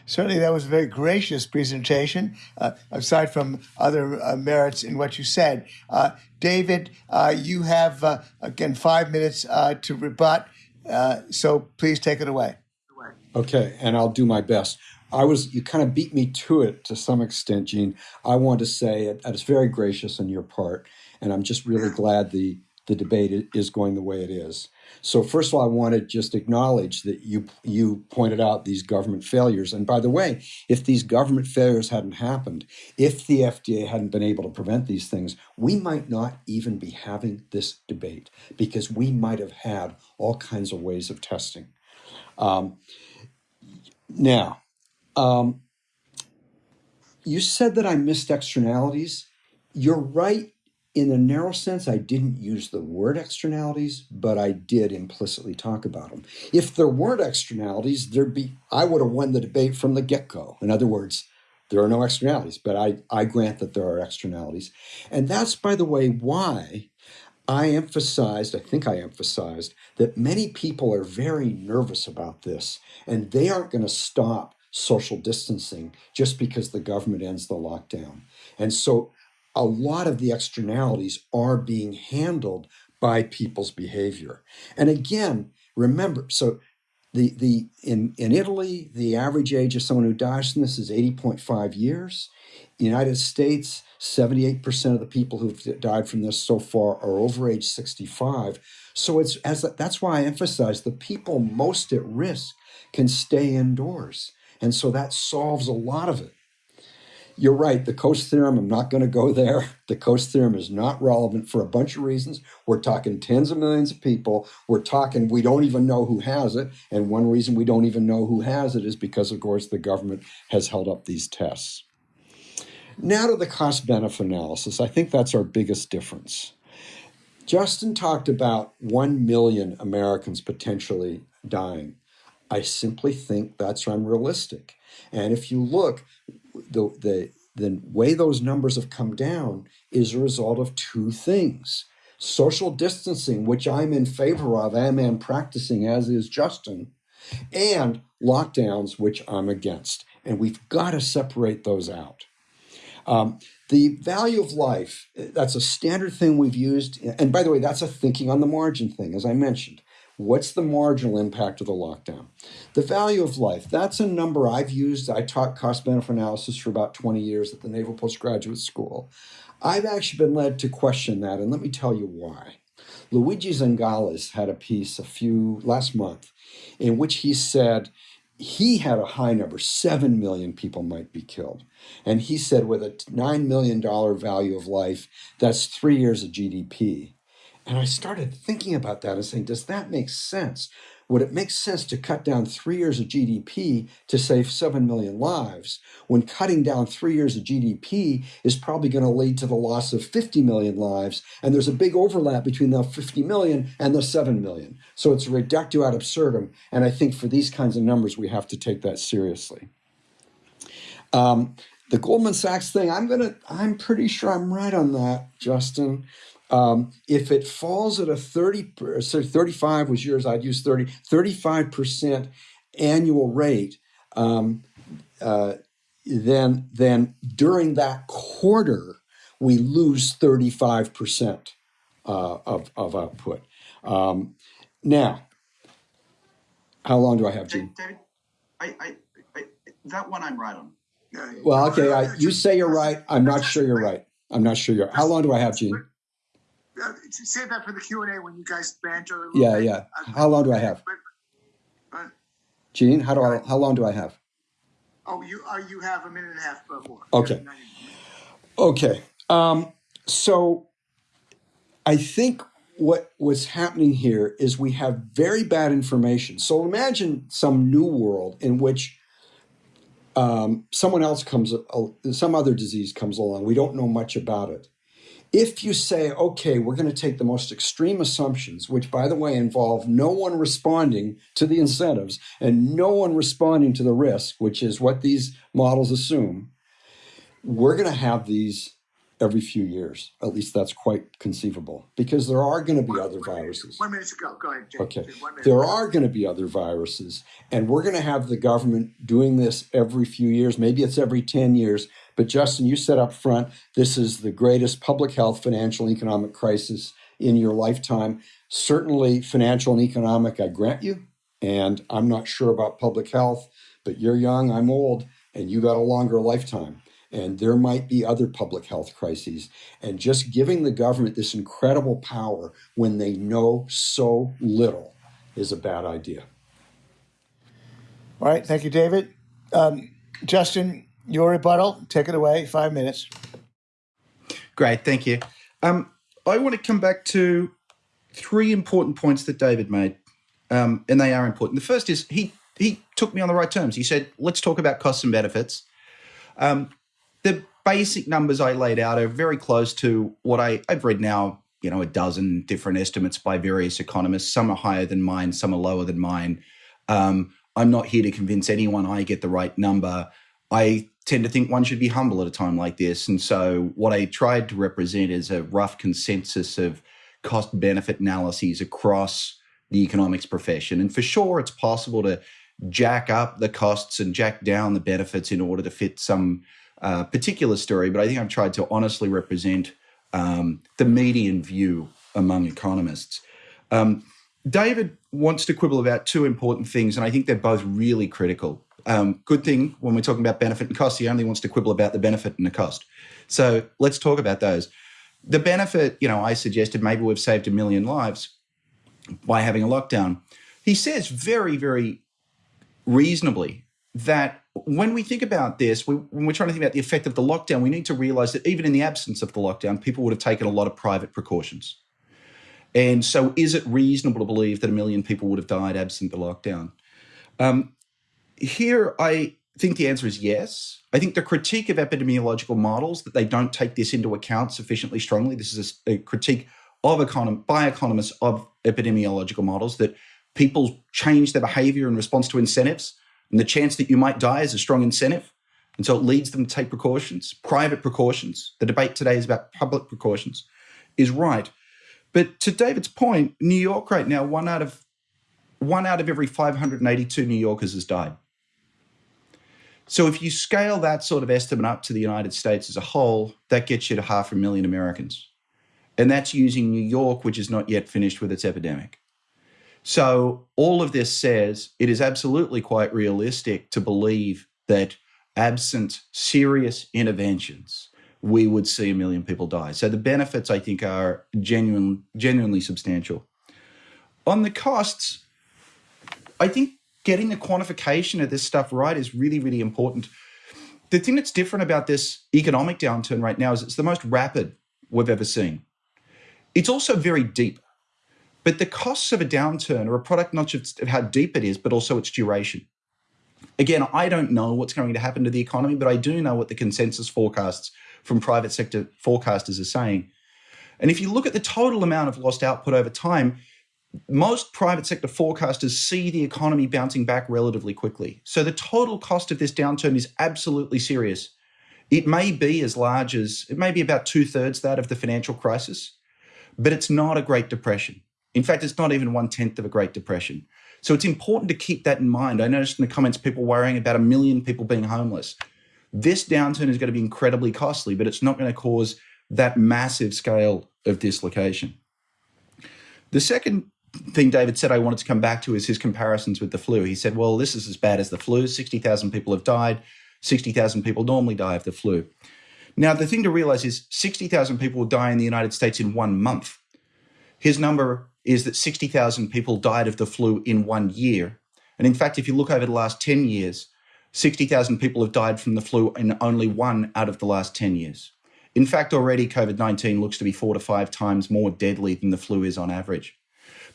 certainly, that was a very gracious presentation, uh, aside from other uh, merits in what you said. Uh, David, uh, you have, uh, again, five minutes to rebut, so please take it away. Okay, and I'll do my best. I was, you kind of beat me to it to some extent, Gene. I want to say it, it's very gracious on your part, and I'm just really glad the, the debate is going the way it is. So first of all, I want to just acknowledge that you you pointed out these government failures. And by the way, if these government failures hadn't happened, if the FDA hadn't been able to prevent these things, we might not even be having this debate because we might have had all kinds of ways of testing. Um, now, um, you said that I missed externalities. You're right in a narrow sense, I didn't use the word externalities, but I did implicitly talk about them. If there weren't externalities, there'd be I would have won the debate from the get-go. In other words, there are no externalities, but I, I grant that there are externalities. And that's, by the way, why I emphasized, I think I emphasized, that many people are very nervous about this and they aren't going to stop social distancing just because the government ends the lockdown. And so a lot of the externalities are being handled by people's behavior. And again, remember, so the the in in Italy, the average age of someone who dies from this is 80.5 years. United States, 78% of the people who've died from this so far are over age 65. So it's as that's why I emphasize the people most at risk can stay indoors. And so that solves a lot of it. You're right, the Coase theorem, I'm not going to go there. The Coase theorem is not relevant for a bunch of reasons. We're talking tens of millions of people. We're talking, we don't even know who has it. And one reason we don't even know who has it is because, of course, the government has held up these tests. Now to the cost benefit analysis. I think that's our biggest difference. Justin talked about 1 million Americans potentially dying. I simply think that's unrealistic. And if you look, the, the, the way those numbers have come down is a result of two things. Social distancing, which I'm in favor of and am practicing, as is Justin, and lockdowns, which I'm against. And we've got to separate those out. Um, the value of life, that's a standard thing we've used. And by the way, that's a thinking on the margin thing, as I mentioned. What's the marginal impact of the lockdown? The value of life, that's a number I've used. I taught cost benefit analysis for about 20 years at the Naval Postgraduate School. I've actually been led to question that, and let me tell you why. Luigi Zingales had a piece a few last month in which he said he had a high number, 7 million people might be killed. And he said with a $9 million value of life, that's three years of GDP. And I started thinking about that and saying, does that make sense? Would it make sense to cut down three years of GDP to save 7 million lives when cutting down three years of GDP is probably going to lead to the loss of 50 million lives? And there's a big overlap between the 50 million and the 7 million. So it's reductio ad absurdum. And I think for these kinds of numbers, we have to take that seriously. Um, the Goldman Sachs thing, I'm gonna, I'm pretty sure I'm right on that, Justin. Um, if it falls at a 30, so 35 was yours, I'd use 30, 35% annual rate, um, uh, then, then during that quarter, we lose 35% uh, of, of output. Um, now, how long do I have, Gene? David, I, I, I, that one I'm right on. Well, okay, I, you say you're right. I'm not sure you're right. I'm not sure you're. How long do I have, Gene? Uh, save that for the Q and A when you guys banter. Yeah, bit. yeah. How long do I have? But, Gene, how do I? How long do I have? Oh, you uh, you have a minute and a half more. Okay. Okay. Um, so I think what was happening here is we have very bad information. So imagine some new world in which um, someone else comes, uh, some other disease comes along. We don't know much about it. If you say, okay, we're going to take the most extreme assumptions, which, by the way, involve no one responding to the incentives and no one responding to the risk, which is what these models assume, we're going to have these every few years. At least that's quite conceivable because there are going to be other viruses. One minute to go. Go ahead. Okay. There are going to be other viruses, and we're going to have the government doing this every few years. Maybe it's every 10 years. But Justin, you said up front, this is the greatest public health, financial, economic crisis in your lifetime. Certainly, financial and economic, I grant you. And I'm not sure about public health, but you're young, I'm old, and you got a longer lifetime and there might be other public health crises. And just giving the government this incredible power when they know so little is a bad idea. All right. Thank you, David. Um, Justin, your rebuttal, take it away, five minutes. Great. Thank you. Um, I want to come back to three important points that David made, um, and they are important. The first is he he took me on the right terms. He said, "Let's talk about costs and benefits." Um, the basic numbers I laid out are very close to what I, I've read now, you know, a dozen different estimates by various economists. Some are higher than mine, some are lower than mine. Um, I'm not here to convince anyone I get the right number. I tend to think one should be humble at a time like this. And so what I tried to represent is a rough consensus of cost benefit analyses across the economics profession. And for sure, it's possible to jack up the costs and jack down the benefits in order to fit some uh, particular story. But I think I've tried to honestly represent um, the median view among economists. Um, David wants to quibble about two important things, and I think they're both really critical. Um, good thing when we're talking about benefit and cost, he only wants to quibble about the benefit and the cost. So let's talk about those. The benefit, you know, I suggested maybe we've saved a million lives by having a lockdown. He says very, very reasonably that when we think about this, we, when we're trying to think about the effect of the lockdown, we need to realize that even in the absence of the lockdown, people would have taken a lot of private precautions. And so, is it reasonable to believe that a million people would have died absent the lockdown? Um, here, I think the answer is yes. I think the critique of epidemiological models that they don't take this into account sufficiently strongly. This is a, a critique of econom- by economists of epidemiological models that people change their behavior in response to incentives, and the chance that you might die is a strong incentive. And so it leads them to take precautions, private precautions. The debate today is about public precautions, is right. But to David's point, New York right now, one out of one out of every 582 New Yorkers has died. So if you scale that sort of estimate up to the United States as a whole, that gets you to half a million Americans. And that's using New York, which is not yet finished with its epidemic. So all of this says it is absolutely quite realistic to believe that absent serious interventions, we would see a million people die. So the benefits, I think, are genuine, genuinely substantial. On the costs, I think getting the quantification of this stuff right is really, really important. The thing that's different about this economic downturn right now is it's the most rapid we've ever seen. It's also very deep. But the costs of a downturn are a product not just of how deep it is, but also its duration. Again, I don't know what's going to happen to the economy, but I do know what the consensus forecasts from private sector forecasters are saying. And if you look at the total amount of lost output over time, most private sector forecasters see the economy bouncing back relatively quickly. So the total cost of this downturn is absolutely serious. It may be as large as, it may be about two thirds that of the financial crisis, but it's not a Great Depression. In fact, it's not even one tenth of a Great Depression. So it's important to keep that in mind. I noticed in the comments people worrying about a million people being homeless. This downturn is going to be incredibly costly, but it's not going to cause that massive scale of dislocation. The second thing David said I wanted to come back to is his comparisons with the flu. He said, well, this is as bad as the flu. 60,000 people have died. 60,000 people normally die of the flu. Now, the thing to realize is 60,000 people will die in the United States in one month. His number is that 60,000 people died of the flu in one year. And in fact, if you look over the last 10 years, 60,000 people have died from the flu in only one out of the last 10 years. In fact, already COVID 19 looks to be four to five times more deadly than the flu is on average.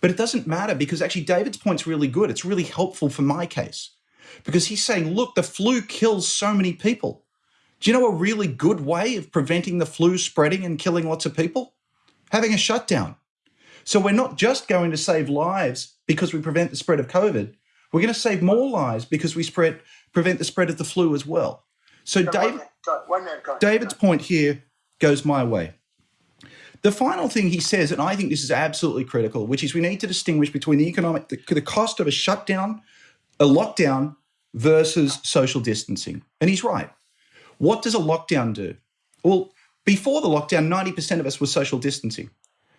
But it doesn't matter because actually David's point's really good. It's really helpful for my case because he's saying, look, the flu kills so many people. Do you know a really good way of preventing the flu spreading and killing lots of people? Having a shutdown. So we're not just going to save lives because we prevent the spread of COVID. We're going to save more lives because we spread prevent the spread of the flu as well. So David, David's point here goes my way. The final thing he says, and I think this is absolutely critical, which is we need to distinguish between the economic, the, the cost of a shutdown, a lockdown versus social distancing. And he's right. What does a lockdown do? Well, before the lockdown, 90% of us were social distancing.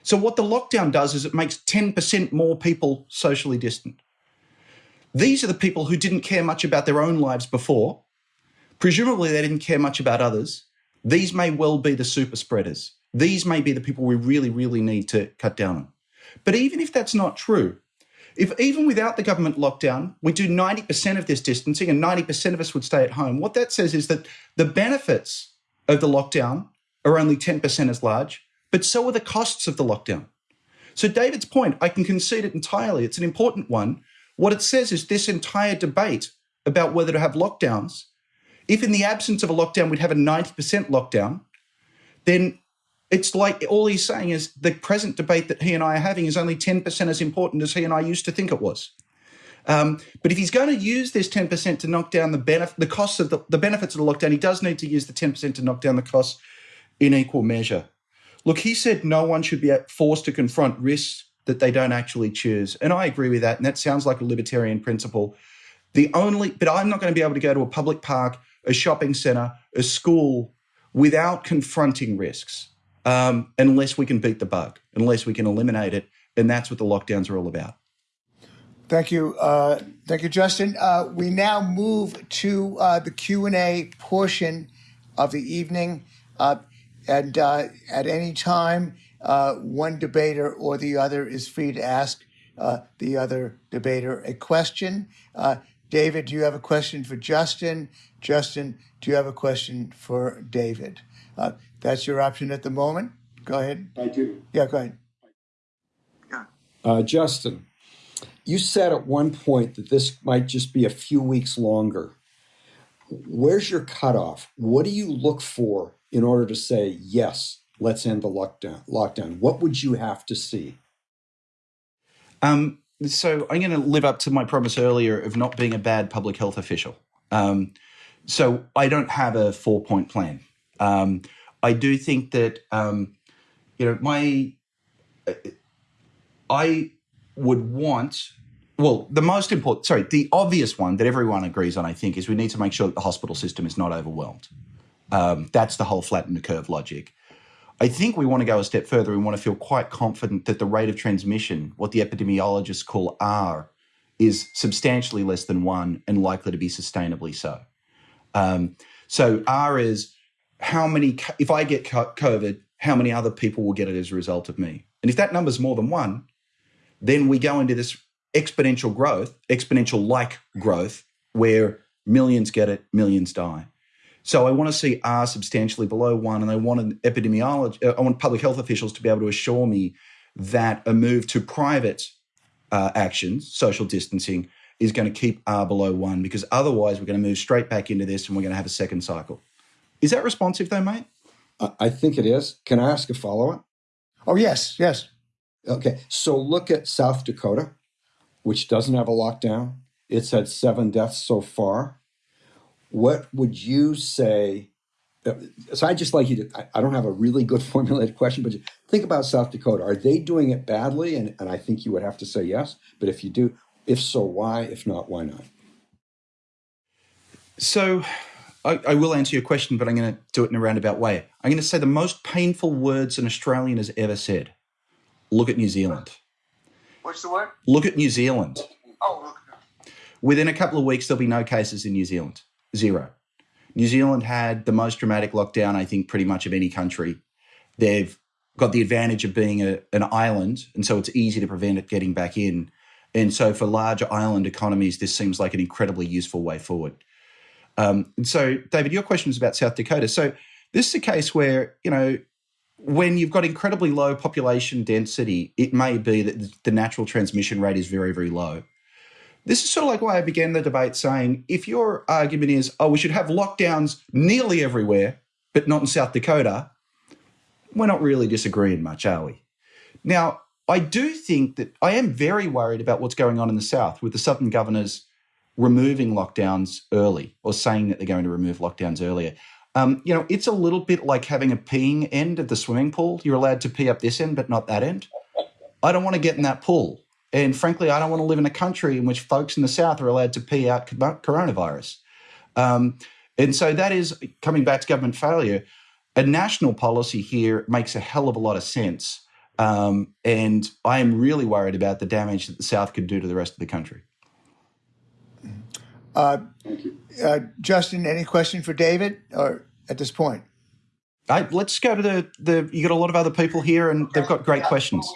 So what the lockdown does is it makes 10% more people socially distant. These are the people who didn't care much about their own lives before. Presumably, they didn't care much about others. These may well be the super spreaders. These may be the people we really, really need to cut down on. But even if that's not true, if even without the government lockdown, we do 90% of this distancing and 90% of us would stay at home, what that says is that the benefits of the lockdown are only 10% as large, but so are the costs of the lockdown. So, David's point, I can concede it entirely. It's an important one. What it says is this entire debate about whether to have lockdowns, if in the absence of a lockdown we'd have a 90% lockdown, then it's like all he's saying is the present debate that he and I are having is only 10% as important as he and I used to think it was. Um, but if he's going to use this 10% to knock down the benefit, the costs of the, the benefits of the lockdown, he does need to use the 10% to knock down the costs in equal measure. Look, he said no one should be forced to confront risks that they don't actually choose. And I agree with that. And that sounds like a libertarian principle. The only, but I'm not going to be able to go to a public park, a shopping center, a school without confronting risks um, unless we can beat the bug, unless we can eliminate it. And that's what the lockdowns are all about. Thank you, uh, thank you, Justin. Uh, we now move to uh, the Q and A portion of the evening, uh, and uh, at any time, uh, one debater or the other is free to ask the other debater a question. David, do you have a question for Justin? Justin, do you have a question for David? That's your option at the moment. Go ahead. I do. Yeah, go ahead. Yeah. Justin, you said at one point that this might just be a few weeks longer. Where's your cutoff? What do you look for in order to say, yes, let's end the lockdown? lockdown? What would you have to see? Um, so I'm going to live up to my promise earlier of not being a bad public health official. Um, so I don't have a four point plan. Um, I do think that, um, you know, my, uh, I would want well, the most important, sorry, the obvious one that everyone agrees on, I think, is we need to make sure that the hospital system is not overwhelmed. Um, that's the whole flatten the curve logic. I think we want to go a step further. We want to feel quite confident that the rate of transmission, what the epidemiologists call R, is substantially less than one and likely to be sustainably so. Um, so R is how many, if I get COVID, how many other people will get it as a result of me? And if that number is more than one, then we go into this exponential growth, exponential like growth, where millions get it, millions die. So I want to see R substantially below one, and I want an epidemiology, uh, I want public health officials to be able to assure me that a move to private uh, actions, social distancing, is going to keep R below one, because otherwise we're going to move straight back into this and we're going to have a second cycle. Is that responsive though, mate? I think it is. Can I ask a follow up? Oh, yes, yes. Okay. So look at South Dakota which doesn't have a lockdown. It's had seven deaths so far. What would you say? Uh, so I just like you to, I, I don't have a really good formulated question, but think about South Dakota. Are they doing it badly? And, and I think you would have to say yes. But if you do, if so, why? If not, why not? So I, I, will answer your question, but I'm going to do it in a roundabout way. I'm going to say the most painful words an Australian has ever said. Look at New Zealand. What's the word? Look at New Zealand. Oh, look. Within a couple of weeks, there'll be no cases in New Zealand. Zero. New Zealand had the most dramatic lockdown, I think, pretty much of any country. They've got the advantage of being a, an island, and so it's easy to prevent it getting back in. And so, for larger island economies, this seems like an incredibly useful way forward. Um, and so, David, your question was about South Dakota. So, this is a case where, you know, when you've got incredibly low population density, it may be that the natural transmission rate is very, very low. This is sort of like why I began the debate saying if your argument is, oh, we should have lockdowns nearly everywhere, but not in South Dakota, we're not really disagreeing much, are we? Now, I do think that I am very worried about what's going on in the South with the Southern governors removing lockdowns early or saying that they're going to remove lockdowns earlier. Um, you know, it's a little bit like having a peeing end of the swimming pool. You're allowed to pee up this end, but not that end. I don't want to get in that pool. And frankly, I don't want to live in a country in which folks in the South are allowed to pee out coronavirus. Um, and so that is coming back to government failure. A national policy here makes a hell of a lot of sense. Um, and I am really worried about the damage that the South could do to the rest of the country. Uh, Thank you. Uh, Justin, any question for David or at this point? let's go to the, the. You got a lot of other people here, and they've got great yeah. questions.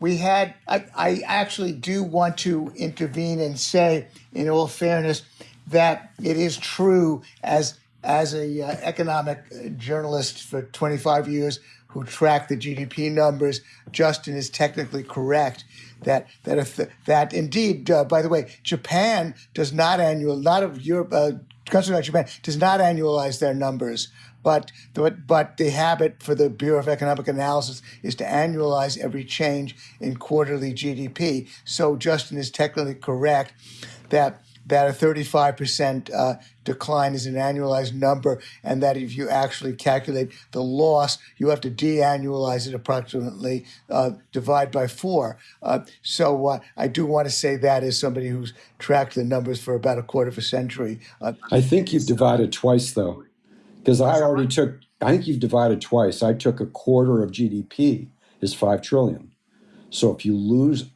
We had. I, I actually do want to intervene and say, in all fairness, that it is true as as a uh, economic journalist for 25 years who tracked the GDP numbers, Justin is technically correct that that if the, that indeed, uh, by the way, Japan does not annual, not of Europe, uh, countries like Japan does not annualize their numbers. But the, but the habit for the Bureau of Economic Analysis is to annualize every change in quarterly GDP. So Justin is technically correct that that a 35% uh, decline is an annualized number, and that if you actually calculate the loss, you have to de-annualize it approximately, uh, divide by four. Uh, so uh, I do want to say that as somebody who's tracked the numbers for about a quarter of a century. Uh, I think you've divided twice, though, because I already took. I think you've divided twice. I took a quarter of GDP is five trillion. So if you lose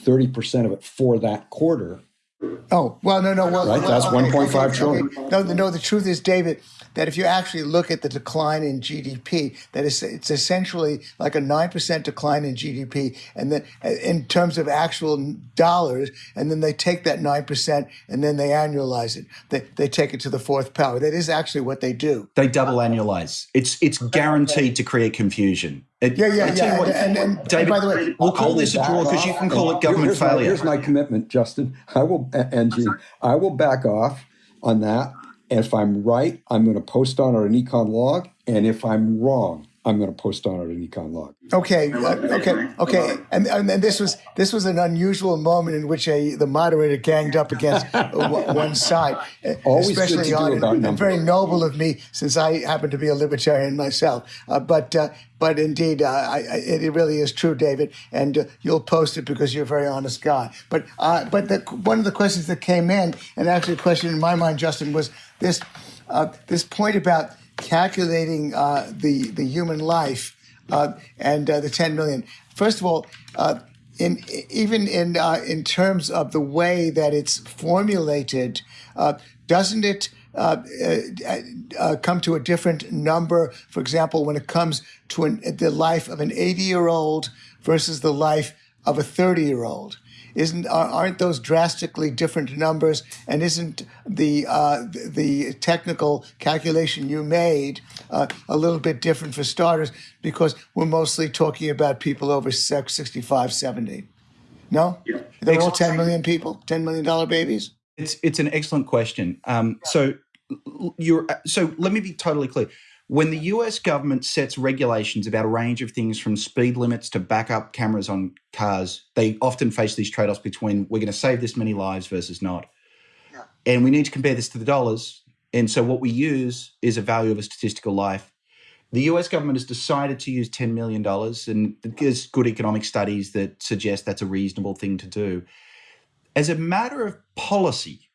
thirty percent of it for that quarter, Oh, well, no, no, well. Right, that's okay, 1.5 okay, trillion. okay. No, no, the truth is, David, that if you actually look at the decline in GDP, that is, it's essentially like a 9% decline in GDP, and then uh, in terms of actual dollars, and then they take that 9% and then they annualize it. They, they take it to the fourth power. That is actually what they do. They double annualize. It's it's guaranteed to create confusion. It- Yeah, yeah, I tell you yeah. what, And, and, and, David, by the way, we'll call this a draw because you can call it government here's my, failure. here's my commitment, Justin. I will, and Gene, I will back off on that. If I'm right, I'm going to post on an EconLog. And if I'm wrong, I'm going to post on it an EconLog. Okay, uh, okay, okay, and, and and this was this was an unusual moment in which a the moderator ganged up against one one side, Always good especially to do on about and very noble of me since I happen to be a libertarian myself. Uh, but uh, but indeed, uh, I, I, it really is true, David, and uh, you'll post it because you're a very honest guy. But uh, but the, one of the questions that came in, and actually a question in my mind, Justin, was this uh, this point about calculating uh, the the human life uh, and uh, the 10 million. First of all, uh, in even in uh, in terms of the way that it's formulated, uh, doesn't it? Come to a different number. For example, when it comes to an, the life of an 80 year old versus the life of a 30 year old, isn't are- aren't those drastically different numbers? And isn't the uh, the- technical calculation you made uh, a little bit different for starters? Because we're mostly talking about people over sex 65, 70. No, they're all 10 million people, 10 million dollar babies. It's it's an excellent question. Um, so you're so let me be totally clear. When the US government sets regulations about a range of things from speed limits to backup cameras on cars, they often face these trade-offs between we're going to save this many lives versus not. And we need to compare this to the dollars. And so what we use is a value of a statistical life. The US government has decided to use $10 million, and there's good economic studies that suggest that's a reasonable thing to do as a matter of policy,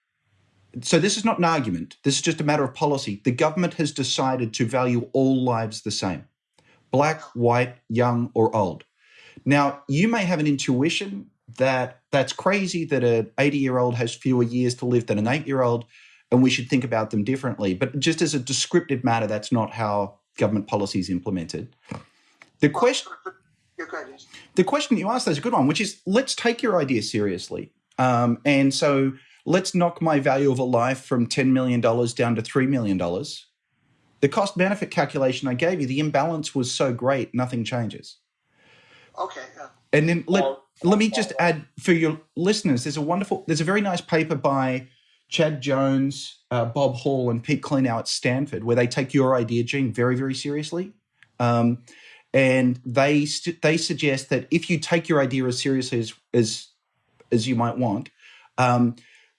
so this is not an argument, this is just a matter of policy. The government has decided to value all lives the same black, white, young, or old. Now, you may have an intuition that that's crazy that an 80 year old has fewer years to live than an eight year old, and we should think about them differently. But just as a descriptive matter, that's not how government policy is implemented. The question, the question you asked is a good one, which is let's take your idea seriously. Um, and so let's knock my value of a life from $10 million down to $3 million. The cost benefit calculation I gave you, the imbalance was so great, nothing changes. Okay. And then let, let me just add for your listeners, there's a wonderful, there's a very nice paper by Chad Jones, uh, Bob Hall, and Pete Klenow at Stanford, where they take your idea, Gene, very, very seriously. Um, and they st- they suggest that if you take your idea as seriously as as, as you might want, um,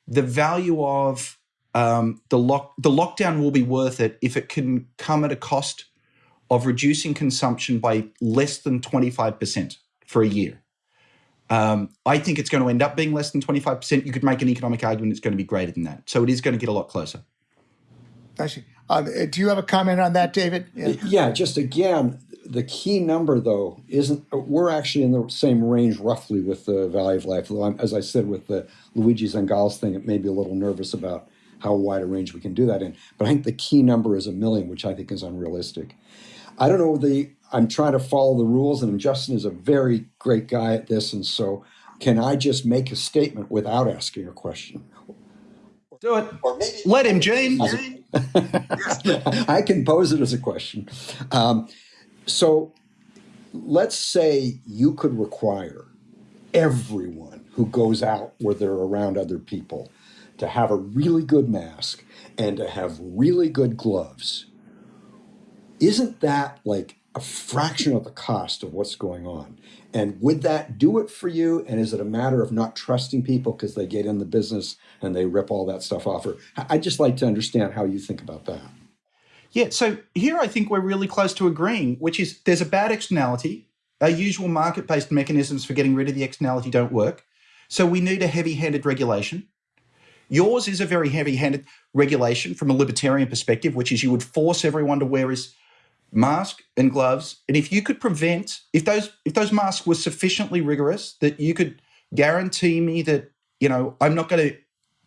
the value of um, the lock the lockdown will be worth it if it can come at a cost of reducing consumption by less than twenty five percent for a year. Um, I think it's going to end up being less than twenty five percent. You could make an economic argument it's going to be greater than that. So it is going to get a lot closer. Actually, um, uh, do you have a comment on that, David? Yeah. Yeah, just again, the key number though isn't. We're actually in the same range roughly with the value of life. though as I said, with the Luigi Zingales thing, it may be a little nervous about how wide a range we can do that in. But I think the key number is a million, which I think is unrealistic. I don't know the. I'm trying to follow the rules, and Justin is a very great guy at this, and so can I just make a statement without asking a question? Do it. Or maybe let him, Gene. I can pose it as a question. Um, so let's say you could require everyone who goes out where they're around other people to have a really good mask and to have really good gloves. Isn't that like a fraction of the cost of what's going on. And would that do it for you? And is it a matter of not trusting people because they get in the business and they rip all that stuff off? Or I'd just like to understand how you think about that. Yeah, so here I think we're really close to agreeing, which is there's a bad externality. Our usual market based mechanisms for getting rid of the externality don't work. So we need a heavy handed regulation. Yours is a very heavy handed regulation from a libertarian perspective, which is you would force everyone to wear his mask and gloves. And if you could prevent, if those if those masks were sufficiently rigorous that you could guarantee me that, you know, I'm not going to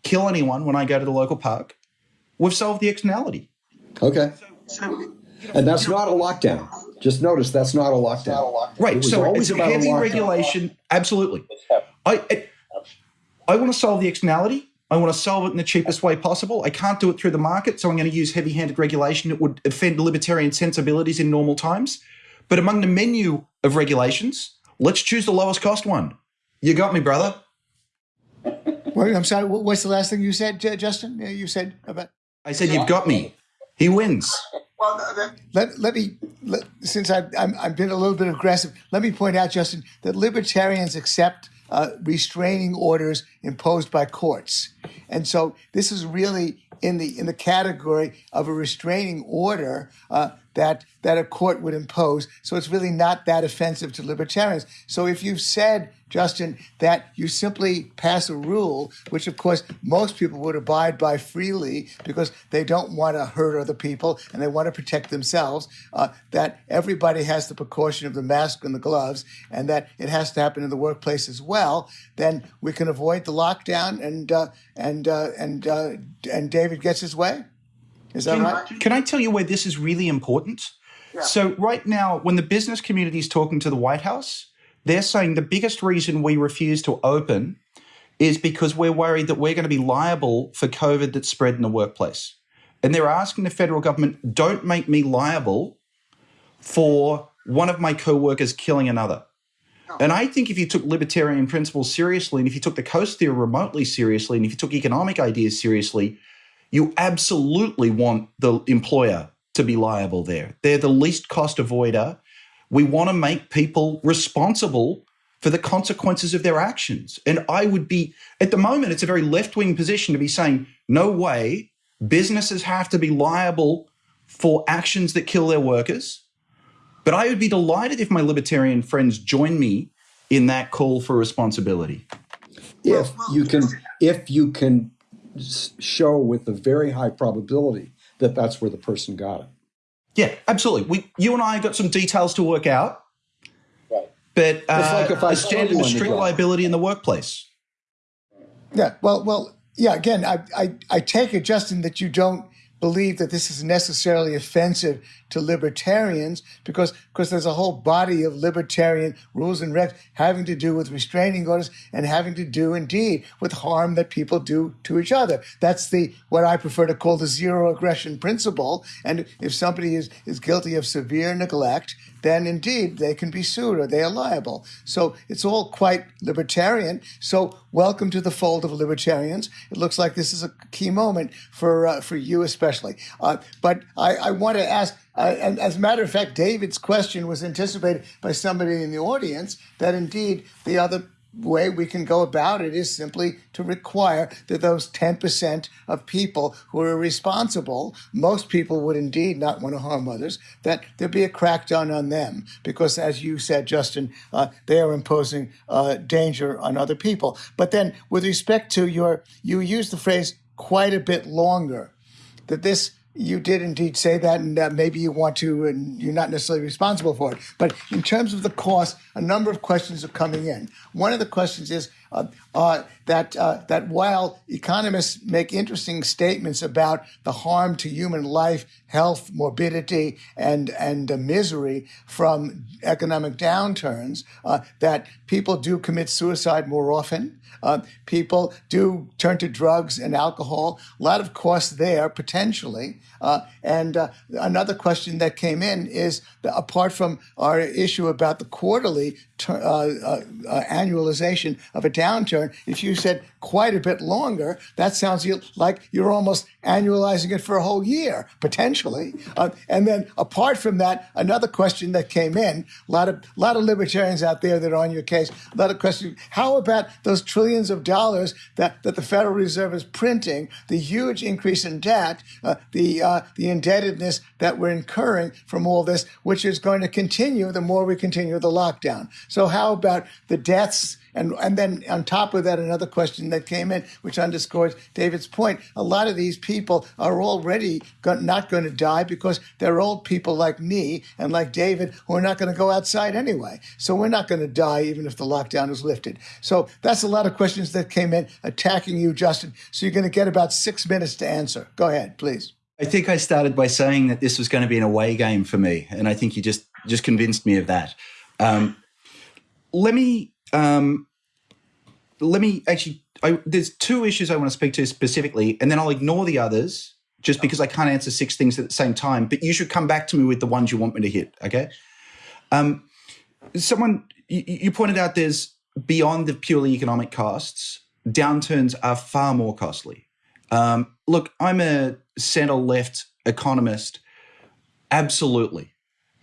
kill anyone when I go to the local park, we've solved the externality. Okay. So, And that's not a lockdown. Just notice that's not a lockdown. Right. So always it's about a heavy lockdown. regulation. Absolutely. I, I I want to solve the externality. I want to solve it in the cheapest way possible. I can't do it through the market, so I'm going to use heavy-handed regulation that would offend libertarian sensibilities in normal times. But among the menu of regulations, let's choose the lowest cost one. You got me, brother. Wait, I'm sorry. What's the last thing you said, Justin? You said about. I said you've got me. He wins. well, th- th- Let, let me, let, since I've, I'm, I've been a little bit aggressive, let me point out, Justin, that libertarians accept uh, restraining orders imposed by courts. And so this is really in the in the category of a restraining order uh, that that a court would impose. So it's really not that offensive to libertarians. So if you've said, Justin, that you simply pass a rule, which of course most people would abide by freely because they don't want to hurt other people and they want to protect themselves, uh, that everybody has the precaution of the mask and the gloves, and that it has to happen in the workplace as well, then we can avoid the lockdown and uh, and uh, and uh, and David gets his way. Is that right? Can I tell you where this is really important? So, right now, when the business community is talking to the White House, they're saying the biggest reason we refuse to open is because we're worried that we're going to be liable for COVID that's spread in the workplace. And they're asking the federal government, don't make me liable for one of my co workers killing another. Oh. And I think if you took libertarian principles seriously, and if you took the Coase theorem remotely seriously, and if you took economic ideas seriously, you absolutely want the employer to be liable there. They're the least cost avoider. We want to make people responsible for the consequences of their actions. And I would be, at the moment, it's a very left wing position to be saying, no way, businesses have to be liable for actions that kill their workers. But I would be delighted if my libertarian friends join me in that call for responsibility. If you can, if you can show with a very high probability that that's where the person got it. Yeah, absolutely. We, you and I got some details to work out. Right. But uh, like if I a saw standard you of on the street job. liability in the workplace. Yeah. Well, well, yeah. Again, I, I, I take it, Justin, that you don't believe that this is necessarily offensive to libertarians because because there's a whole body of libertarian rules and regs having to do with restraining orders and having to do indeed with harm that people do to each other. That's the what I prefer to call the zero aggression principle. And if somebody is, is guilty of severe neglect, then indeed they can be sued or they are liable. So it's all quite libertarian. So welcome to the fold of libertarians. It looks like this is a key moment for uh, for you especially. Uh, but I, I want to ask, uh, and as a matter of fact, David's question was anticipated by somebody in the audience that indeed the other way we can go about it is simply to require that those 10% of people who are responsible, most people would indeed not want to harm others, that there be a crackdown on them. Because as you said, Justin, uh, they are imposing uh, danger on other people. But then with respect to your, you use the phrase quite a bit longer, that this you did indeed say that, and uh, maybe you want to, and you're not necessarily responsible for it. But in terms of the cost, a number of questions are coming in. One of the questions is uh, uh, that uh, that while economists make interesting statements about the harm to human life, health, morbidity, and and misery from economic downturns, uh, that people do commit suicide more often. People do turn to drugs and alcohol. A lot of costs there potentially. And another question that came in is apart from our issue about the quarterly ter- uh, uh, uh, annualization of a downturn. If you said quite a bit longer, that sounds like you're almost annualizing it for a whole year, potentially. Uh, and then apart from that, another question that came in, a lot of, lot of libertarians out there that are on your case, a lot of questions. How about those trillions of dollars that, that the Federal Reserve is printing, the huge increase in debt, uh, the, uh, the indebtedness that we're incurring from all this, which is going to continue the more we continue the lockdown. So how about the deaths and, and then on top of that, another question that came in, which underscores David's point. A lot of these people are already not going to die because they're old people like me and like David who are not going to go outside anyway. So we're not going to die even if the lockdown is lifted. So that's a lot of questions that came in attacking you, Justin. So you're going to get about six minutes to answer. Go ahead, please. I think I started by saying that this was going to be an away game for me, and I think you just just convinced me of that. Um, let me um, let me actually. I, there's two issues I want to speak to specifically, and then I'll ignore the others just because I can't answer six things at the same time. But you should come back to me with the ones you want me to hit. Okay. Um, someone you, you pointed out there's beyond the purely economic costs. Downturns are far more costly. Um, look, I'm a center left economist. Absolutely.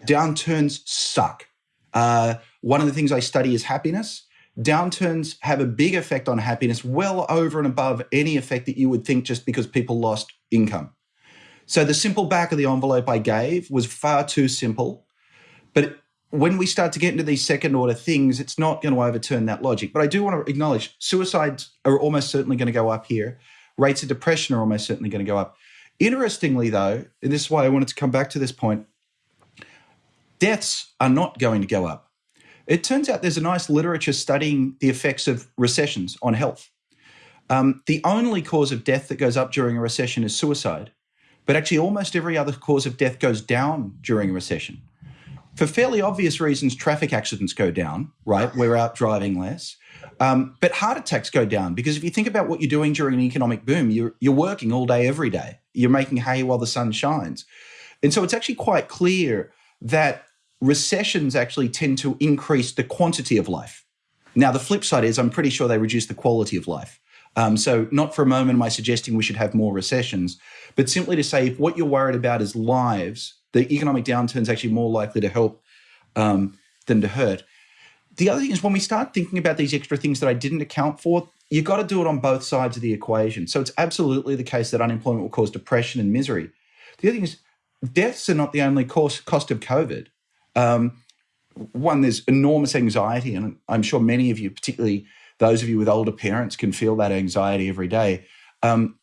Downturns suck. Uh, one of the things I study is happiness. Downturns have a big effect on happiness, well over and above any effect that you would think just because people lost income. So the simple back of the envelope I gave was far too simple. But when we start to get into these second order things, it's not going to overturn that logic. But I do want to acknowledge suicides are almost certainly going to go up here. Rates of depression are almost certainly going to go up. Interestingly, though, and this is why I wanted to come back to this point, deaths are not going to go up. It turns out there's a nice literature studying the effects of recessions on health. Um, the only cause of death that goes up during a recession is suicide, but actually almost every other cause of death goes down during a recession. For fairly obvious reasons, traffic accidents go down, right? We're out driving less. Um, but heart attacks go down because if you think about what you're doing during an economic boom, you're, you're working all day, every day. You're making hay while the sun shines. And so it's actually quite clear that recessions actually tend to increase the quantity of life. Now, the flip side is I'm pretty sure they reduce the quality of life. Um, so, not for a moment am I suggesting we should have more recessions, but simply to say if what you're worried about is lives, the economic downturn is actually more likely to help um, than to hurt. The other thing is when we start thinking about these extra things that I didn't account for, you've got to do it on both sides of the equation. So, it's absolutely the case that unemployment will cause depression and misery. The other thing is deaths are not the only cost, cost of COVID. Um, one, there's enormous anxiety, and I'm sure many of you, particularly those of you with older parents, can feel that anxiety every day. Um,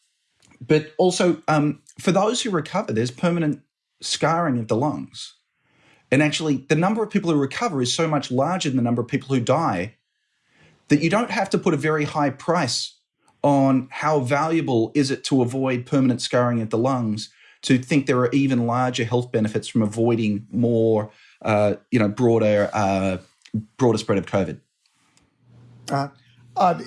but also, um, for those who recover, there's permanent scarring of the lungs. And actually, the number of people who recover is so much larger than the number of people who die that you don't have to put a very high price on how valuable is it to avoid permanent scarring of the lungs to think there are even larger health benefits from avoiding more uh, you know, broader uh, broader spread of COVID. Uh, uh,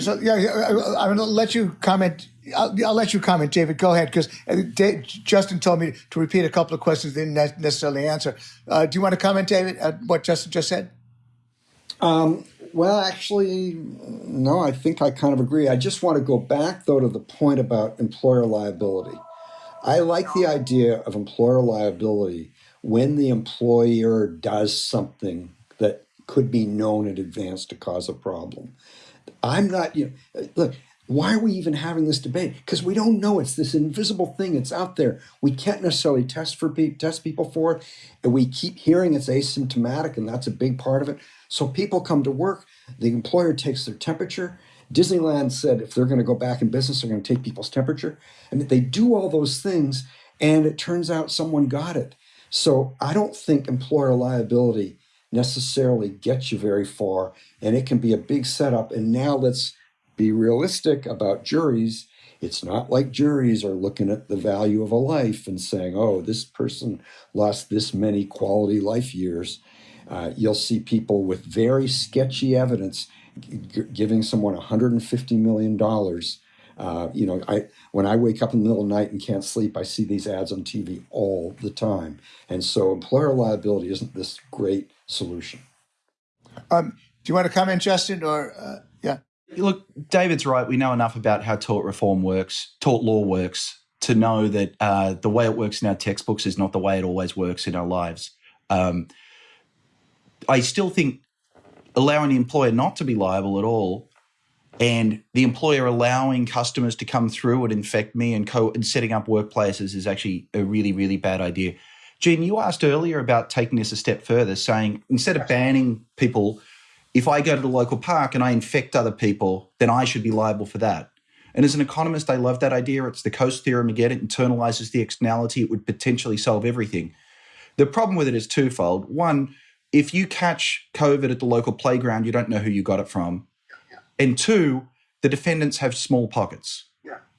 so yeah, I'm going to let you comment. I'll, I'll, let you comment, David. Go ahead, because uh, Justin told me to repeat a couple of questions they didn't necessarily answer. Uh, do you want to comment, David, at what Justin just said? Um, well, actually, no. I think I kind of agree. I just want to go back though to the point about employer liability. I like the idea of employer liability when the employer does something that could be known in advance to cause a problem. I'm not, you know, look, why are we even having this debate? Because we don't know. It's this invisible thing. It's out there. We can't necessarily test for pe- test people for it, and we keep hearing it's asymptomatic, and that's a big part of it. So people come to work. The employer takes their temperature. Disneyland said if they're going to go back in business, they're going to take people's temperature, and they do all those things. And it turns out someone got it. So I don't think employer liability necessarily gets you very far, and it can be a big setup. And now let's be realistic about juries. It's not like juries are looking at the value of a life and saying, oh, this person lost this many quality life years. Uh, you'll see people with very sketchy evidence giving someone $150 million uh, you know, I when I wake up in the middle of the night and can't sleep, I see these ads on TV all the time, and so employer liability isn't this great solution. Um, do you want to comment, Justin, or uh, Look, David's right. We know enough about how tort reform works, tort law works, to know that uh, the way it works in our textbooks is not the way it always works in our lives. Um, I still think allowing the employer not to be liable at all and the employer allowing customers to come through and infect me and, co- and setting up workplaces is actually a really, really bad idea. Gene, you asked earlier about taking this a step further, saying instead of banning people, if I go to the local park and I infect other people, then I should be liable for that. And as an economist, I love that idea. It's the Coase theorem again. It internalizes the externality. It would potentially solve everything. The problem with it is twofold. One, if you catch COVID at the local playground, you don't know who you got it from. And two, the defendants have small pockets.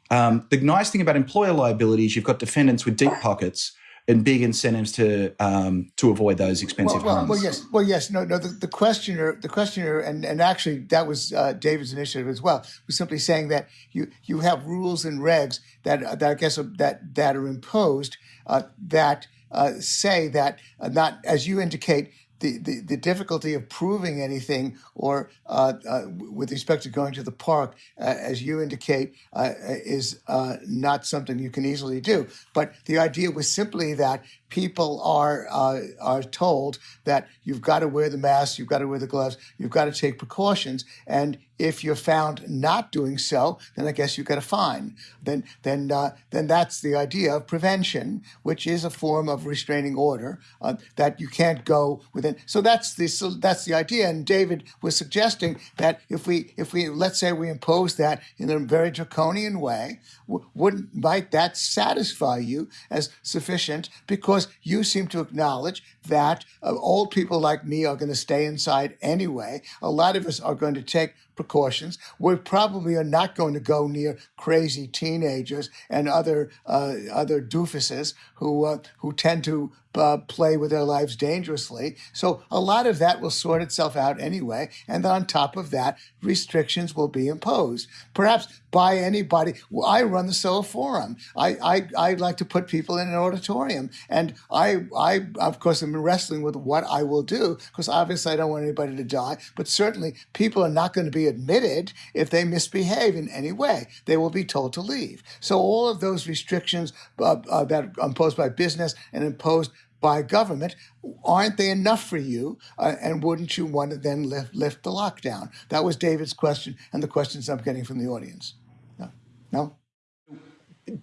Um, the nice thing about employer liability is you've got defendants with deep pockets and big incentives to um, to avoid those expensive well, well, harms. well, yes, well, yes, no, no. The, the questioner, the questioner, and and actually that was uh, David's initiative as well. Was simply saying that you you have rules and regs that that I guess that that are imposed uh, that uh, say that uh, not as you indicate the, the, the difficulty of proving anything or uh, uh, with respect to going to the park, uh, as you indicate, uh, is uh, not something you can easily do. But the idea was simply that people are uh, are told that you've got to wear the mask, you've got to wear the gloves, you've got to take precautions, and if you're found not doing so, then I guess you get a fine. Then then uh, then that's the idea of prevention, which is a form of restraining order uh, that you can't go within. So that's the so that's the idea. And David was suggesting that if we if we let's say we impose that in a very draconian way, wouldn't might that satisfy you as sufficient because you seem to acknowledge that uh, old people like me are going to stay inside anyway. A lot of us are going to take precautions. We probably are not going to go near crazy teenagers and other uh, other doofuses who uh, who tend to uh, play with their lives dangerously. So a lot of that will sort itself out anyway. And then on top of that, restrictions will be imposed. Perhaps by anybody. Well, I run the Soho Forum. I, I, I like to put people in an auditorium. And I, I of course, am wrestling with what I will do because obviously I don't want anybody to die. But certainly people are not going to be admitted if they misbehave in any way. They will be told to leave. So all of those restrictions uh, uh, that are imposed by business and imposed by government, aren't they enough for you? Uh, and wouldn't you want to then lift, lift the lockdown? That was David's question and the questions I'm getting from the audience. No? no?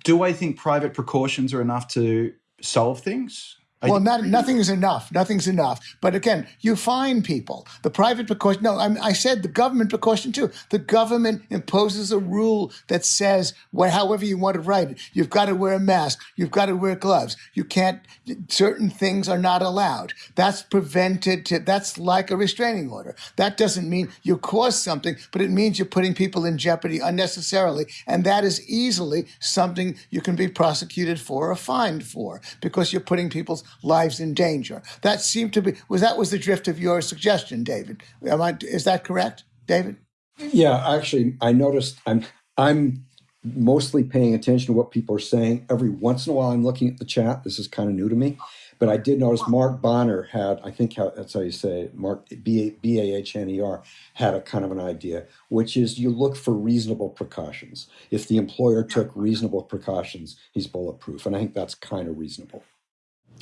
Do I think private precautions are enough to solve things? Well, not, nothing is enough. Nothing's enough. But again, you fine people. The private precaution. No, I, I said the government precaution too. The government imposes a rule that says, well, however you want to write it, you've got to wear a mask. You've got to wear gloves. You can't. Certain things are not allowed. That's prevented. To, that's like a restraining order. That doesn't mean you cause something, but it means you're putting people in jeopardy unnecessarily, and that is easily something you can be prosecuted for or fined for because you're putting people's lives in danger. That seemed to be was that was the drift of your suggestion, David. Am I, is that correct, David? Yeah, actually, I noticed I'm I'm mostly paying attention to what people are saying. Every once in a while, I'm looking at the chat. This is kind of new to me, but I did notice Mark Bonner had, I think how, that's how you say it, Mark B A B A H N E R had a kind of an idea, which is you look for reasonable precautions. If the employer took reasonable precautions, he's bulletproof, and I think that's kind of reasonable.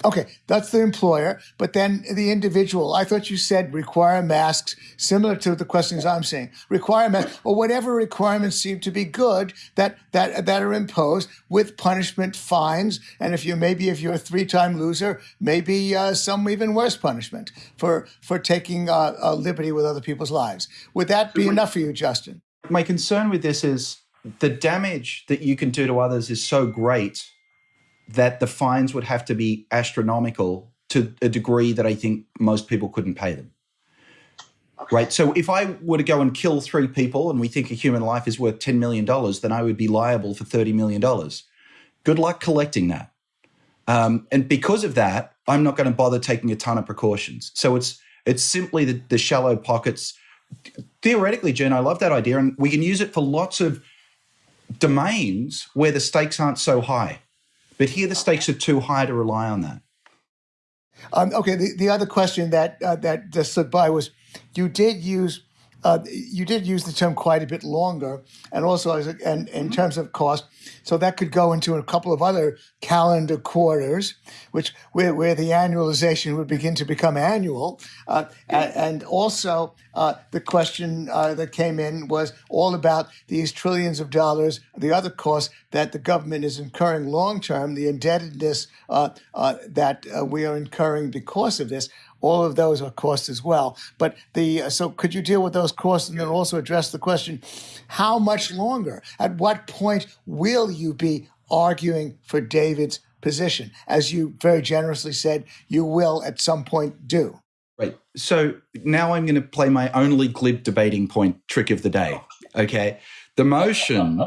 Okay, that's the employer, but then the individual. I thought you said require masks, similar to the questions I'm saying. Require masks, or whatever requirements seem to be good that that that are imposed with punishment, fines, and if you maybe if you're a three-time loser, maybe uh, some even worse punishment for for taking uh, a liberty with other people's lives. Would that be enough for you, Justin? my concern with this is the damage that you can do to others is so great that the fines would have to be astronomical to a degree that I think most people couldn't pay them. Right. So if I were to go and kill three people and we think a human life is worth $10 million, then I would be liable for $30 million. Good luck collecting that. Um, and because of that, I'm not going to bother taking a ton of precautions. So it's it's simply the, the shallow pockets. Theoretically, Jen, I love that idea, and we can use it for lots of domains where the stakes aren't so high. But here, the stakes are too high to rely on that. Um, okay, the, the other question that uh, that just slipped by was, you did use uh, you did use the term quite a bit longer, and also as a, and in terms of cost, so that could go into a couple of other calendar quarters, which where, where the annualization would begin to become annual, uh, and also uh, the question uh, that came in was all about these trillions of dollars, the other costs that the government is incurring long term, the indebtedness uh, uh, that we are incurring because of this all of those are costs as well. But the uh, so could you deal with those costs and then also address the question, how much longer? At what point will you be arguing for David's position? As you very generously said, you will at some point do. Right. So now I'm going to play my only glib debating point trick of the day. Okay. The motion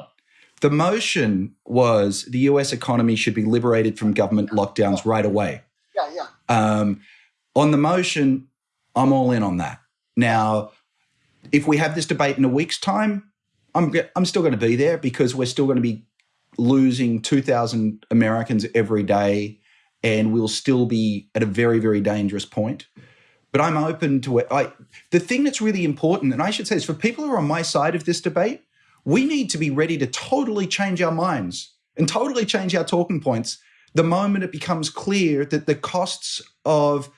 the motion was the US economy should be liberated from government lockdowns right away. Yeah, yeah. Um, on the motion, I'm all in on that. Now, if we have this debate in a week's time, I'm I'm still going to be there because we're still going to be losing 2,000 Americans every day, and we'll still be at a very very dangerous point. But I'm open to it. I, the thing that's really important, and I should say, is for people who are on my side of this debate, we need to be ready to totally change our minds and totally change our talking points the moment it becomes clear that the costs of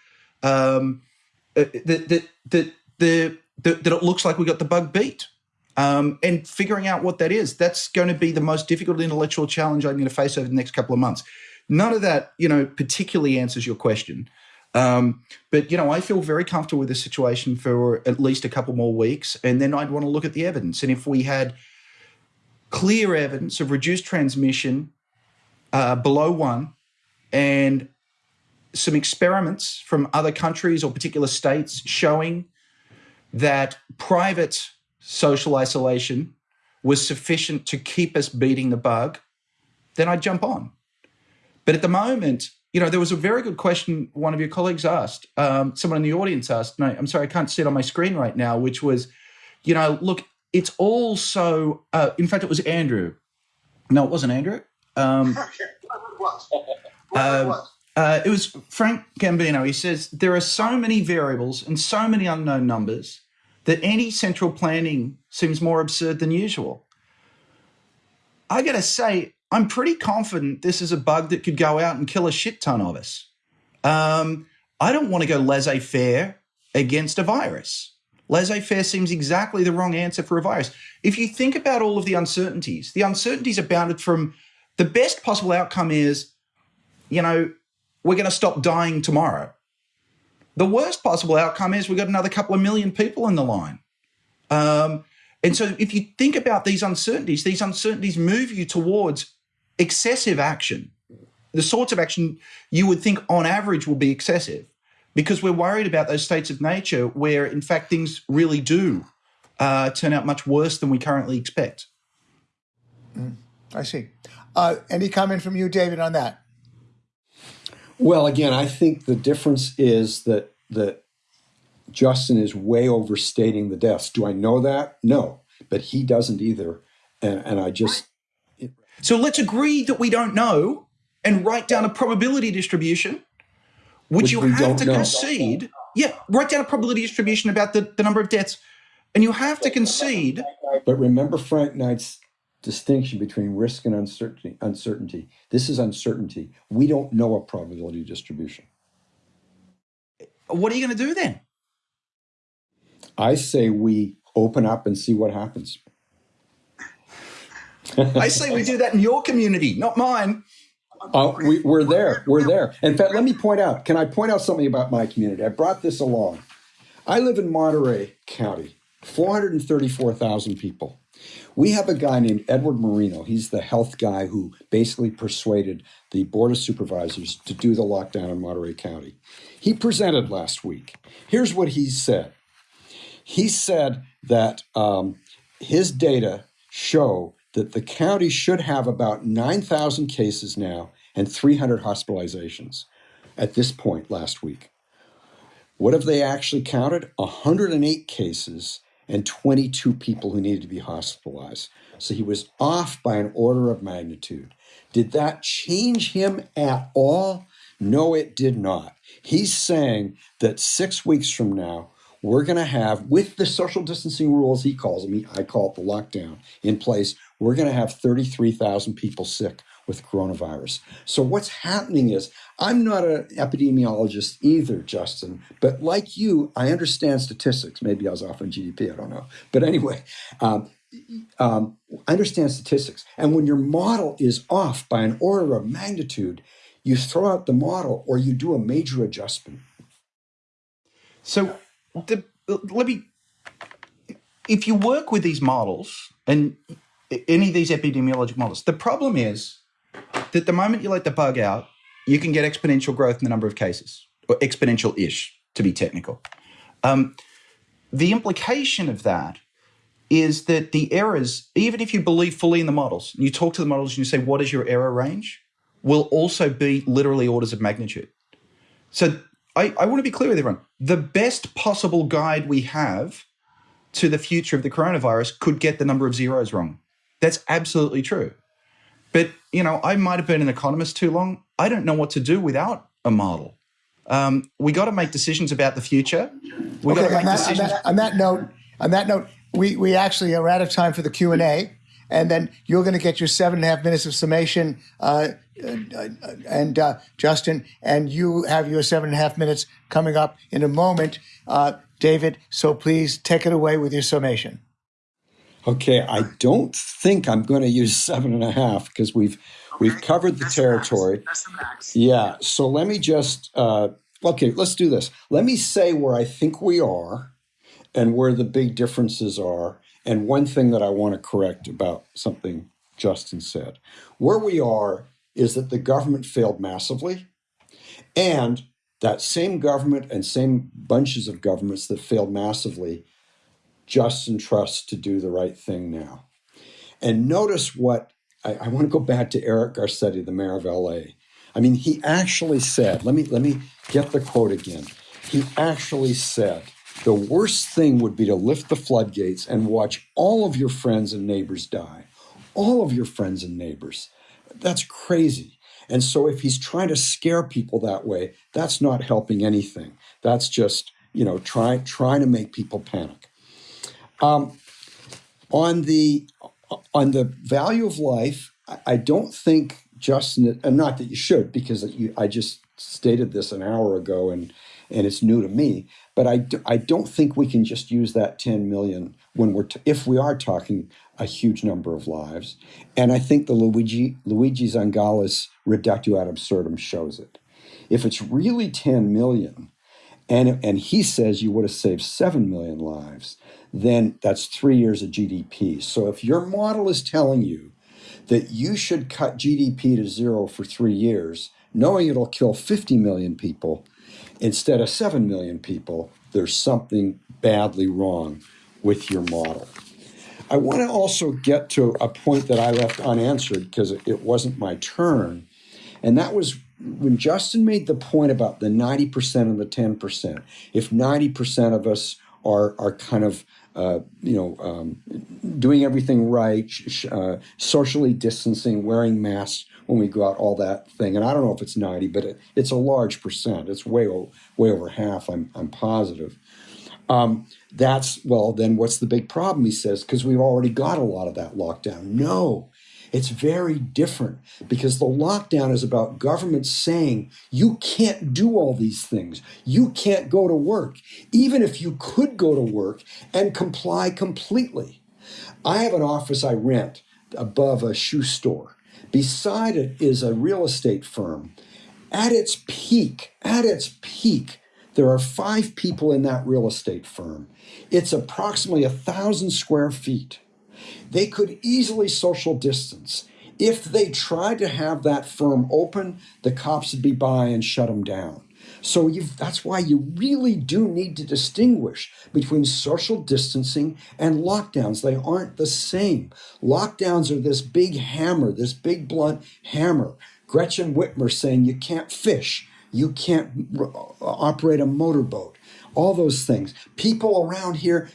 um, that, that, that, that it looks like we got the bug beat. Um, and figuring out what that is, that's going to be the most difficult intellectual challenge I'm going to face over the next couple of months. None of that, you know, particularly answers your question. Um, but you know, I feel very comfortable with the situation for at least a couple more weeks, and then I'd want to look at the evidence. And if we had clear evidence of reduced transmission uh, below one, and some experiments from other countries or particular states showing that private social isolation was sufficient to keep us beating the bug, then I'd jump on. But at the moment, you know, there was a very good question one of your colleagues asked, um, someone in the audience asked, no, I'm sorry, I can't see it on my screen right now, which was, you know, look, it's all so, uh, in fact, it was Andrew. No, it wasn't Andrew. Um, okay, it was. Uh, it was. Uh, it was Frank Gambino. He says there are so many variables and so many unknown numbers that any central planning seems more absurd than usual. I got to say, I'm pretty confident this is a bug that could go out and kill a shit ton of us. Um, I don't want to go laissez faire against a virus. Laissez faire seems exactly the wrong answer for a virus. If you think about all of the uncertainties, the uncertainties are bounded from the best possible outcome is, you know, we're going to stop dying tomorrow. The worst possible outcome is we've got another couple of million people in the line. Um, and so if you think about these uncertainties, these uncertainties move you towards excessive action, the sorts of action you would think on average will be excessive because we're worried about those states of nature where, in fact, things really do uh, turn out much worse than we currently expect. Mm, I see. Uh, any comment from you, David, on that? Well, again, I think the difference is that that Justin is way overstating the deaths. Do I know that? No, but he doesn't either, and, and I just. It, so let's agree that we don't know and write down a probability distribution, which, which you have to know. concede. Yeah, write down a probability distribution about the, the number of deaths, and you have to concede. But remember Frank Knight's distinction between risk and uncertainty. Uncertainty. This is uncertainty. We don't know a probability distribution. What are you going to do then? I say we open up and see what happens. I say we do that in your community, not mine. Uh, we, we're there. We're there. In fact, let me point out. Can I point out something about my community? I brought this along. I live in Monterey County, 434,000 people. We have a guy named Edward Moreno. He's the health guy who basically persuaded the Board of Supervisors to do the lockdown in Monterey County. He presented last week. Here's what he said He said that um, his data show that the county should have about 9,000 cases now and 300 hospitalizations at this point last week. What have they actually counted? 108 cases and 22 people who needed to be hospitalized. So he was off by an order of magnitude. Did that change him at all? No, it did not. He's saying that six weeks from now, we're going to have, with the social distancing rules he calls them, I call it the lockdown in place, we're going to have 33,000 people sick with coronavirus. So what's happening is, I'm not an epidemiologist either, Justin, but like you, I understand statistics. Maybe I was off on GDP, I don't know. But anyway, um, um, understand statistics. And when your model is off by an order of magnitude, you throw out the model or you do a major adjustment. So, the, let me. If you work with these models and any of these epidemiologic models, the problem is that the moment you let the bug out, you can get exponential growth in the number of cases, or exponential ish to be technical. Um, the implication of that is that the errors, even if you believe fully in the models, you talk to the models and you say, what is your error range, will also be literally orders of magnitude. So I, I want to be clear with everyone. The best possible guide we have to the future of the coronavirus could get the number of zeros wrong. That's absolutely true. But, you know, I might have been an economist too long. I don't know what to do without a model. Um, we got to make decisions about the future. We okay, got to make on that, decisions. On that, on that note, on that note, we, we actually are out of time for the Q and A, and then you're going to get your seven and a half minutes of summation, uh, uh, and uh, Justin, and you have your seven and a half minutes coming up in a moment, uh, David. So please take it away with your summation. Okay, I don't think I'm going to use seven and a half because we've we've covered the That's territory. The. That's the max. Yeah. So let me just uh, okay. Let's do this. Let me say where I think we are, and where the big differences are, and one thing that I want to correct about something Justin said. Where we are is that the government failed massively, and that same government and same bunches of governments that failed massively Justin trust to do the right thing now. And notice what I, I want to go back to Eric Garcetti, the mayor of LA. I mean, he actually said, let me let me get the quote again. He actually said, the worst thing would be to lift the floodgates and watch all of your friends and neighbors die. All of your friends and neighbors. That's crazy. And so if he's trying to scare people that way, that's not helping anything. That's just, you know, try, trying to make people panic. Um, on the on the value of life, I, don't think Justin, and not that you should, because you, I just stated this an hour ago, and and it's new to me. But I, do, I don't think we can just use that 10 million when we're if we are talking a huge number of lives. And I think the Luigi Luigi Zingales reductio ad absurdum shows it. If it's really 10 million, and and he says you would have saved 7 million lives, then that's three years of GDP. So if your model is telling you that you should cut GDP to zero for three years, knowing it'll kill 50 million people instead of 7 million people, there's something badly wrong with your model. I want to also get to a point that I left unanswered because it wasn't my turn. And that was when Justin made the point about the 90% and the 10%. If 90% of us are, are kind of uh, you know, um, doing everything right, uh, socially distancing, wearing masks when we go out, all that thing. And I don't know if it's 90, but it, it's a large percent. It's way, way over half, I'm, I'm positive. Um, that's, well, then what's the big problem, he says, because we've already got a lot of that lockdown. No, it's very different because the lockdown is about government saying you can't do all these things. You can't go to work, even if you could go to work and comply completely. I have an office I rent above a shoe store. Beside it is a real estate firm. At its peak, at its peak, there are five people in that real estate firm. It's approximately a thousand square feet. They could easily social distance. If they tried to have that firm open, the cops would be by and shut them down. So that's why you really do need to distinguish between social distancing and lockdowns. They aren't the same. Lockdowns are this big hammer, this big blunt hammer. Gretchen Whitmer saying you can't fish, you can't operate a motorboat. All those things. People around here,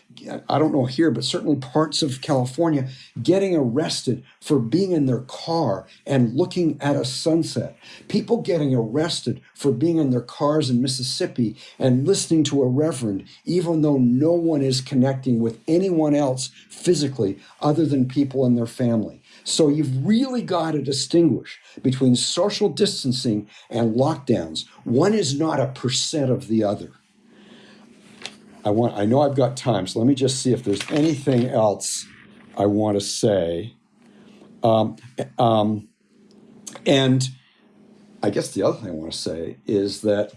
I don't know here, but certainly parts of California, getting arrested for being in their car and looking at a sunset. People getting arrested for being in their cars in Mississippi and listening to a reverend, even though no one is connecting with anyone else physically other than people in their family. So you've really got to distinguish between social distancing and lockdowns. One is not a percent of the other. I want I know I've got time, so let me just see if there's anything else I want to say. Um, um, and I guess the other thing I want to say is that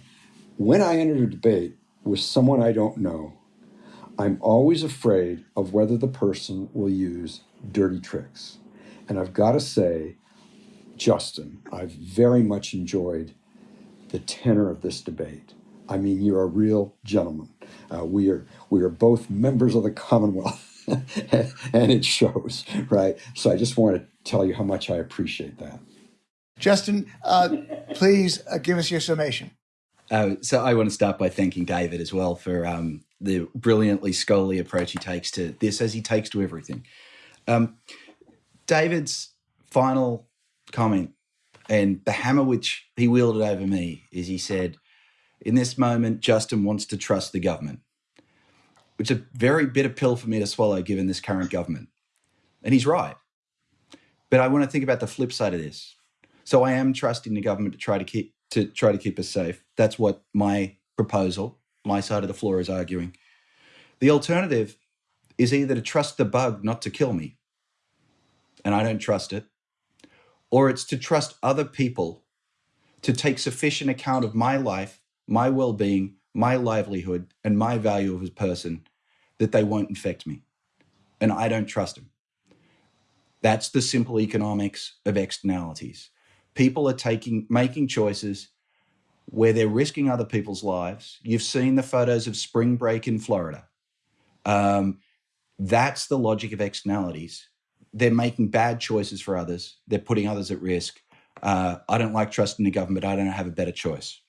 when I enter a debate with someone I don't know, I'm always afraid of whether the person will use dirty tricks. And I've got to say, Justin, I've very much enjoyed the tenor of this debate. I mean, you're a real gentleman. Uh, we are we are both members of the Commonwealth, and it shows, right? So I just want to tell you how much I appreciate that. Justin, uh, please uh, give us your summation. Uh, so I want to start by thanking David as well for um, the brilliantly scholarly approach he takes to this, as he takes to everything. Um, David's final comment and the hammer which he wielded over me is he said, in this moment, Justin wants to trust the government, which is a very bitter pill for me to swallow given this current government. And he's right. But I want to think about the flip side of this. So I am trusting the government to try to keep to try to keep us safe. That's what my proposal, my side of the floor is arguing. The alternative is either to trust the bug not to kill me, and I don't trust it, or it's to trust other people to take sufficient account of my life, my well being, my livelihood, and my value as a person that they won't infect me. And I don't trust them. That's the simple economics of externalities. People are taking making choices where they're risking other people's lives. You've seen the photos of spring break in Florida. Um, that's the logic of externalities they're making bad choices for others. They're putting others at risk. Uh, I don't like trusting the government. I don't have a better choice.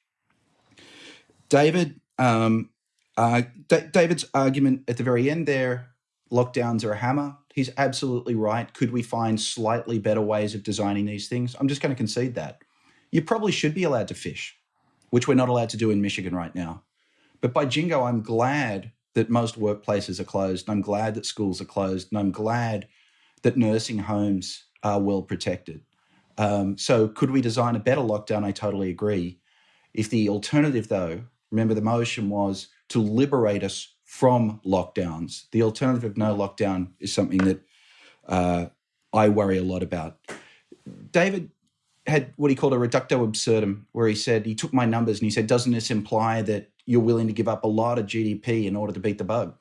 David, um, uh, D- David's argument at the very end there, lockdowns are a hammer. He's absolutely right. Could we find slightly better ways of designing these things? I'm just going to concede that. You probably should be allowed to fish, which we're not allowed to do in Michigan right now. But by jingo, I'm glad that most workplaces are closed. and I'm glad that schools are closed. And I'm glad that nursing homes are well protected. Um, so, could we design a better lockdown? I totally agree. If the alternative, though, remember the motion was to liberate us from lockdowns. The alternative of no lockdown is something that uh, I worry a lot about. David had what he called a reducto absurdum, where he said, he took my numbers and he said, doesn't this imply that you're willing to give up a lot of GDP in order to beat the bug?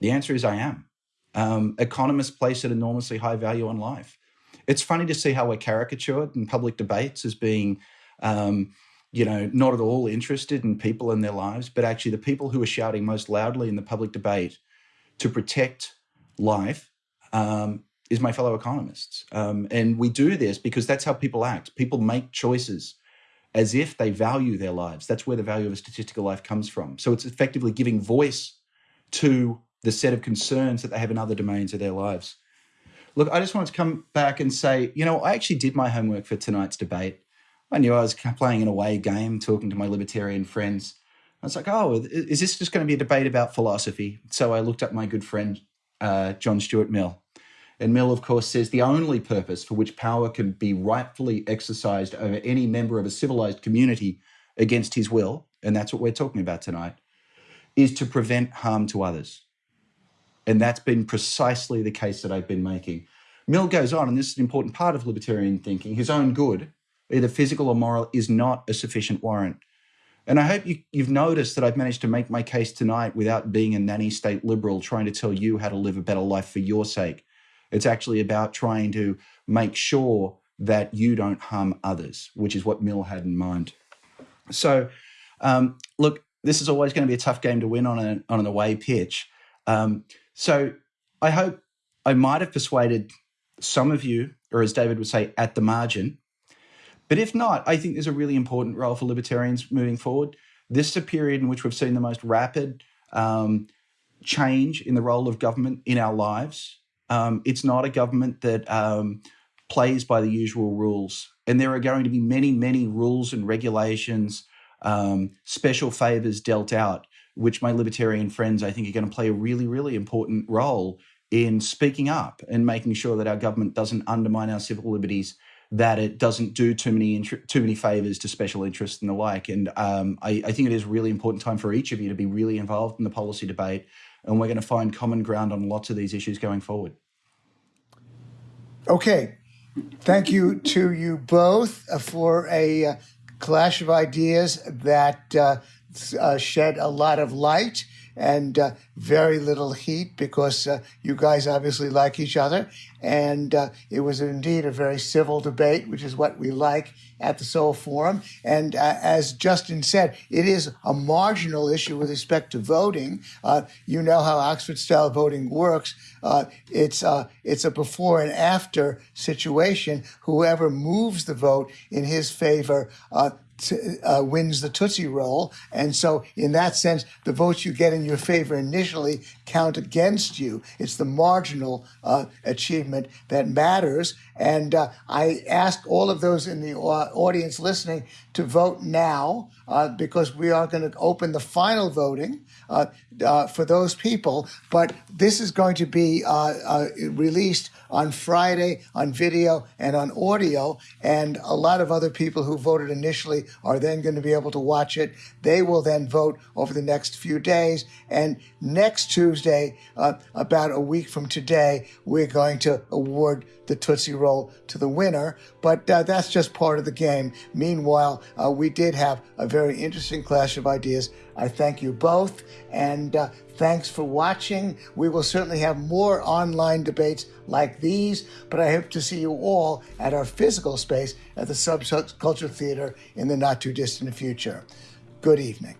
The answer is I am. Um, economists place an enormously high value on life. It's funny to see how we're caricatured in public debates as being, um, you know, not at all interested in people and their lives, but actually the people who are shouting most loudly in the public debate to protect life um, is my fellow economists. Um, and we do this because that's how people act. People make choices as if they value their lives. That's where the value of a statistical life comes from. So it's effectively giving voice to the set of concerns that they have in other domains of their lives. Look, I just wanted to come back and say, you know, I actually did my homework for tonight's debate. I knew I was playing an away game, talking to my libertarian friends. I was like, oh, is this just going to be a debate about philosophy? So I looked up my good friend, uh, John Stuart Mill. And Mill, of course, says the only purpose for which power can be rightfully exercised over any member of a civilized community against his will, and that's what we're talking about tonight, is to prevent harm to others. And that's been precisely the case that I've been making. Mill goes on, and this is an important part of libertarian thinking his own good, either physical or moral, is not a sufficient warrant. And I hope you, have noticed that I've managed to make my case tonight without being a nanny state liberal trying to tell you how to live a better life for your sake. It's actually about trying to make sure that you don't harm others, which is what Mill had in mind. So, um, look, this is always going to be a tough game to win on, a, on an away pitch. Um, so I hope I might have persuaded some of you, or as David would say, at the margin. But if not, I think there's a really important role for libertarians moving forward. this is a period in which we've seen the most rapid um, change in the role of government in our lives. Um, it's not a government that um, plays by the usual rules. And there are going to be many, many rules and regulations, um, special favors dealt out, which my libertarian friends, I think, are going to play a really, really important role in speaking up and making sure that our government doesn't undermine our civil liberties, that it doesn't do too many too many favors to special interests and the like. And um, I, I think it is a really important time for each of you to be really involved in the policy debate, and we're going to find common ground on lots of these issues going forward. Okay, thank you to you both uh, for a uh, clash of ideas that uh, uh, shed a lot of light and uh, very little heat because uh, you guys obviously like each other. And uh, it was indeed a very civil debate, which is what we like at the Soho Forum. And uh, as Justin said, it is a marginal issue with respect to voting. Uh, you know how Oxford style voting works. Uh, it's, it's a before and after situation. Whoever moves the vote in his favor uh, wins the Tootsie Roll. And so, in that sense, the votes you get in your favor initially count against you. It's the marginal uh, achievement that matters. And uh, I ask all of those in the uh, audience listening to vote now uh, because we are going to open the final voting uh, uh, for those people. But this is going to be uh, released on Friday on video and on audio. And a lot of other people who voted initially are then going to be able to watch it. They will then vote over the next few days. And next Tuesday, about a week from today, we're going to award the Tootsie Roll to the winner. But uh, that's just part of the game. Meanwhile, uh, we did have a very interesting clash of ideas. I thank you both, and uh, thanks for watching. We will certainly have more online debates like these, but I hope to see you all at our physical space at the Subculture Theater in the not too distant future. Good evening.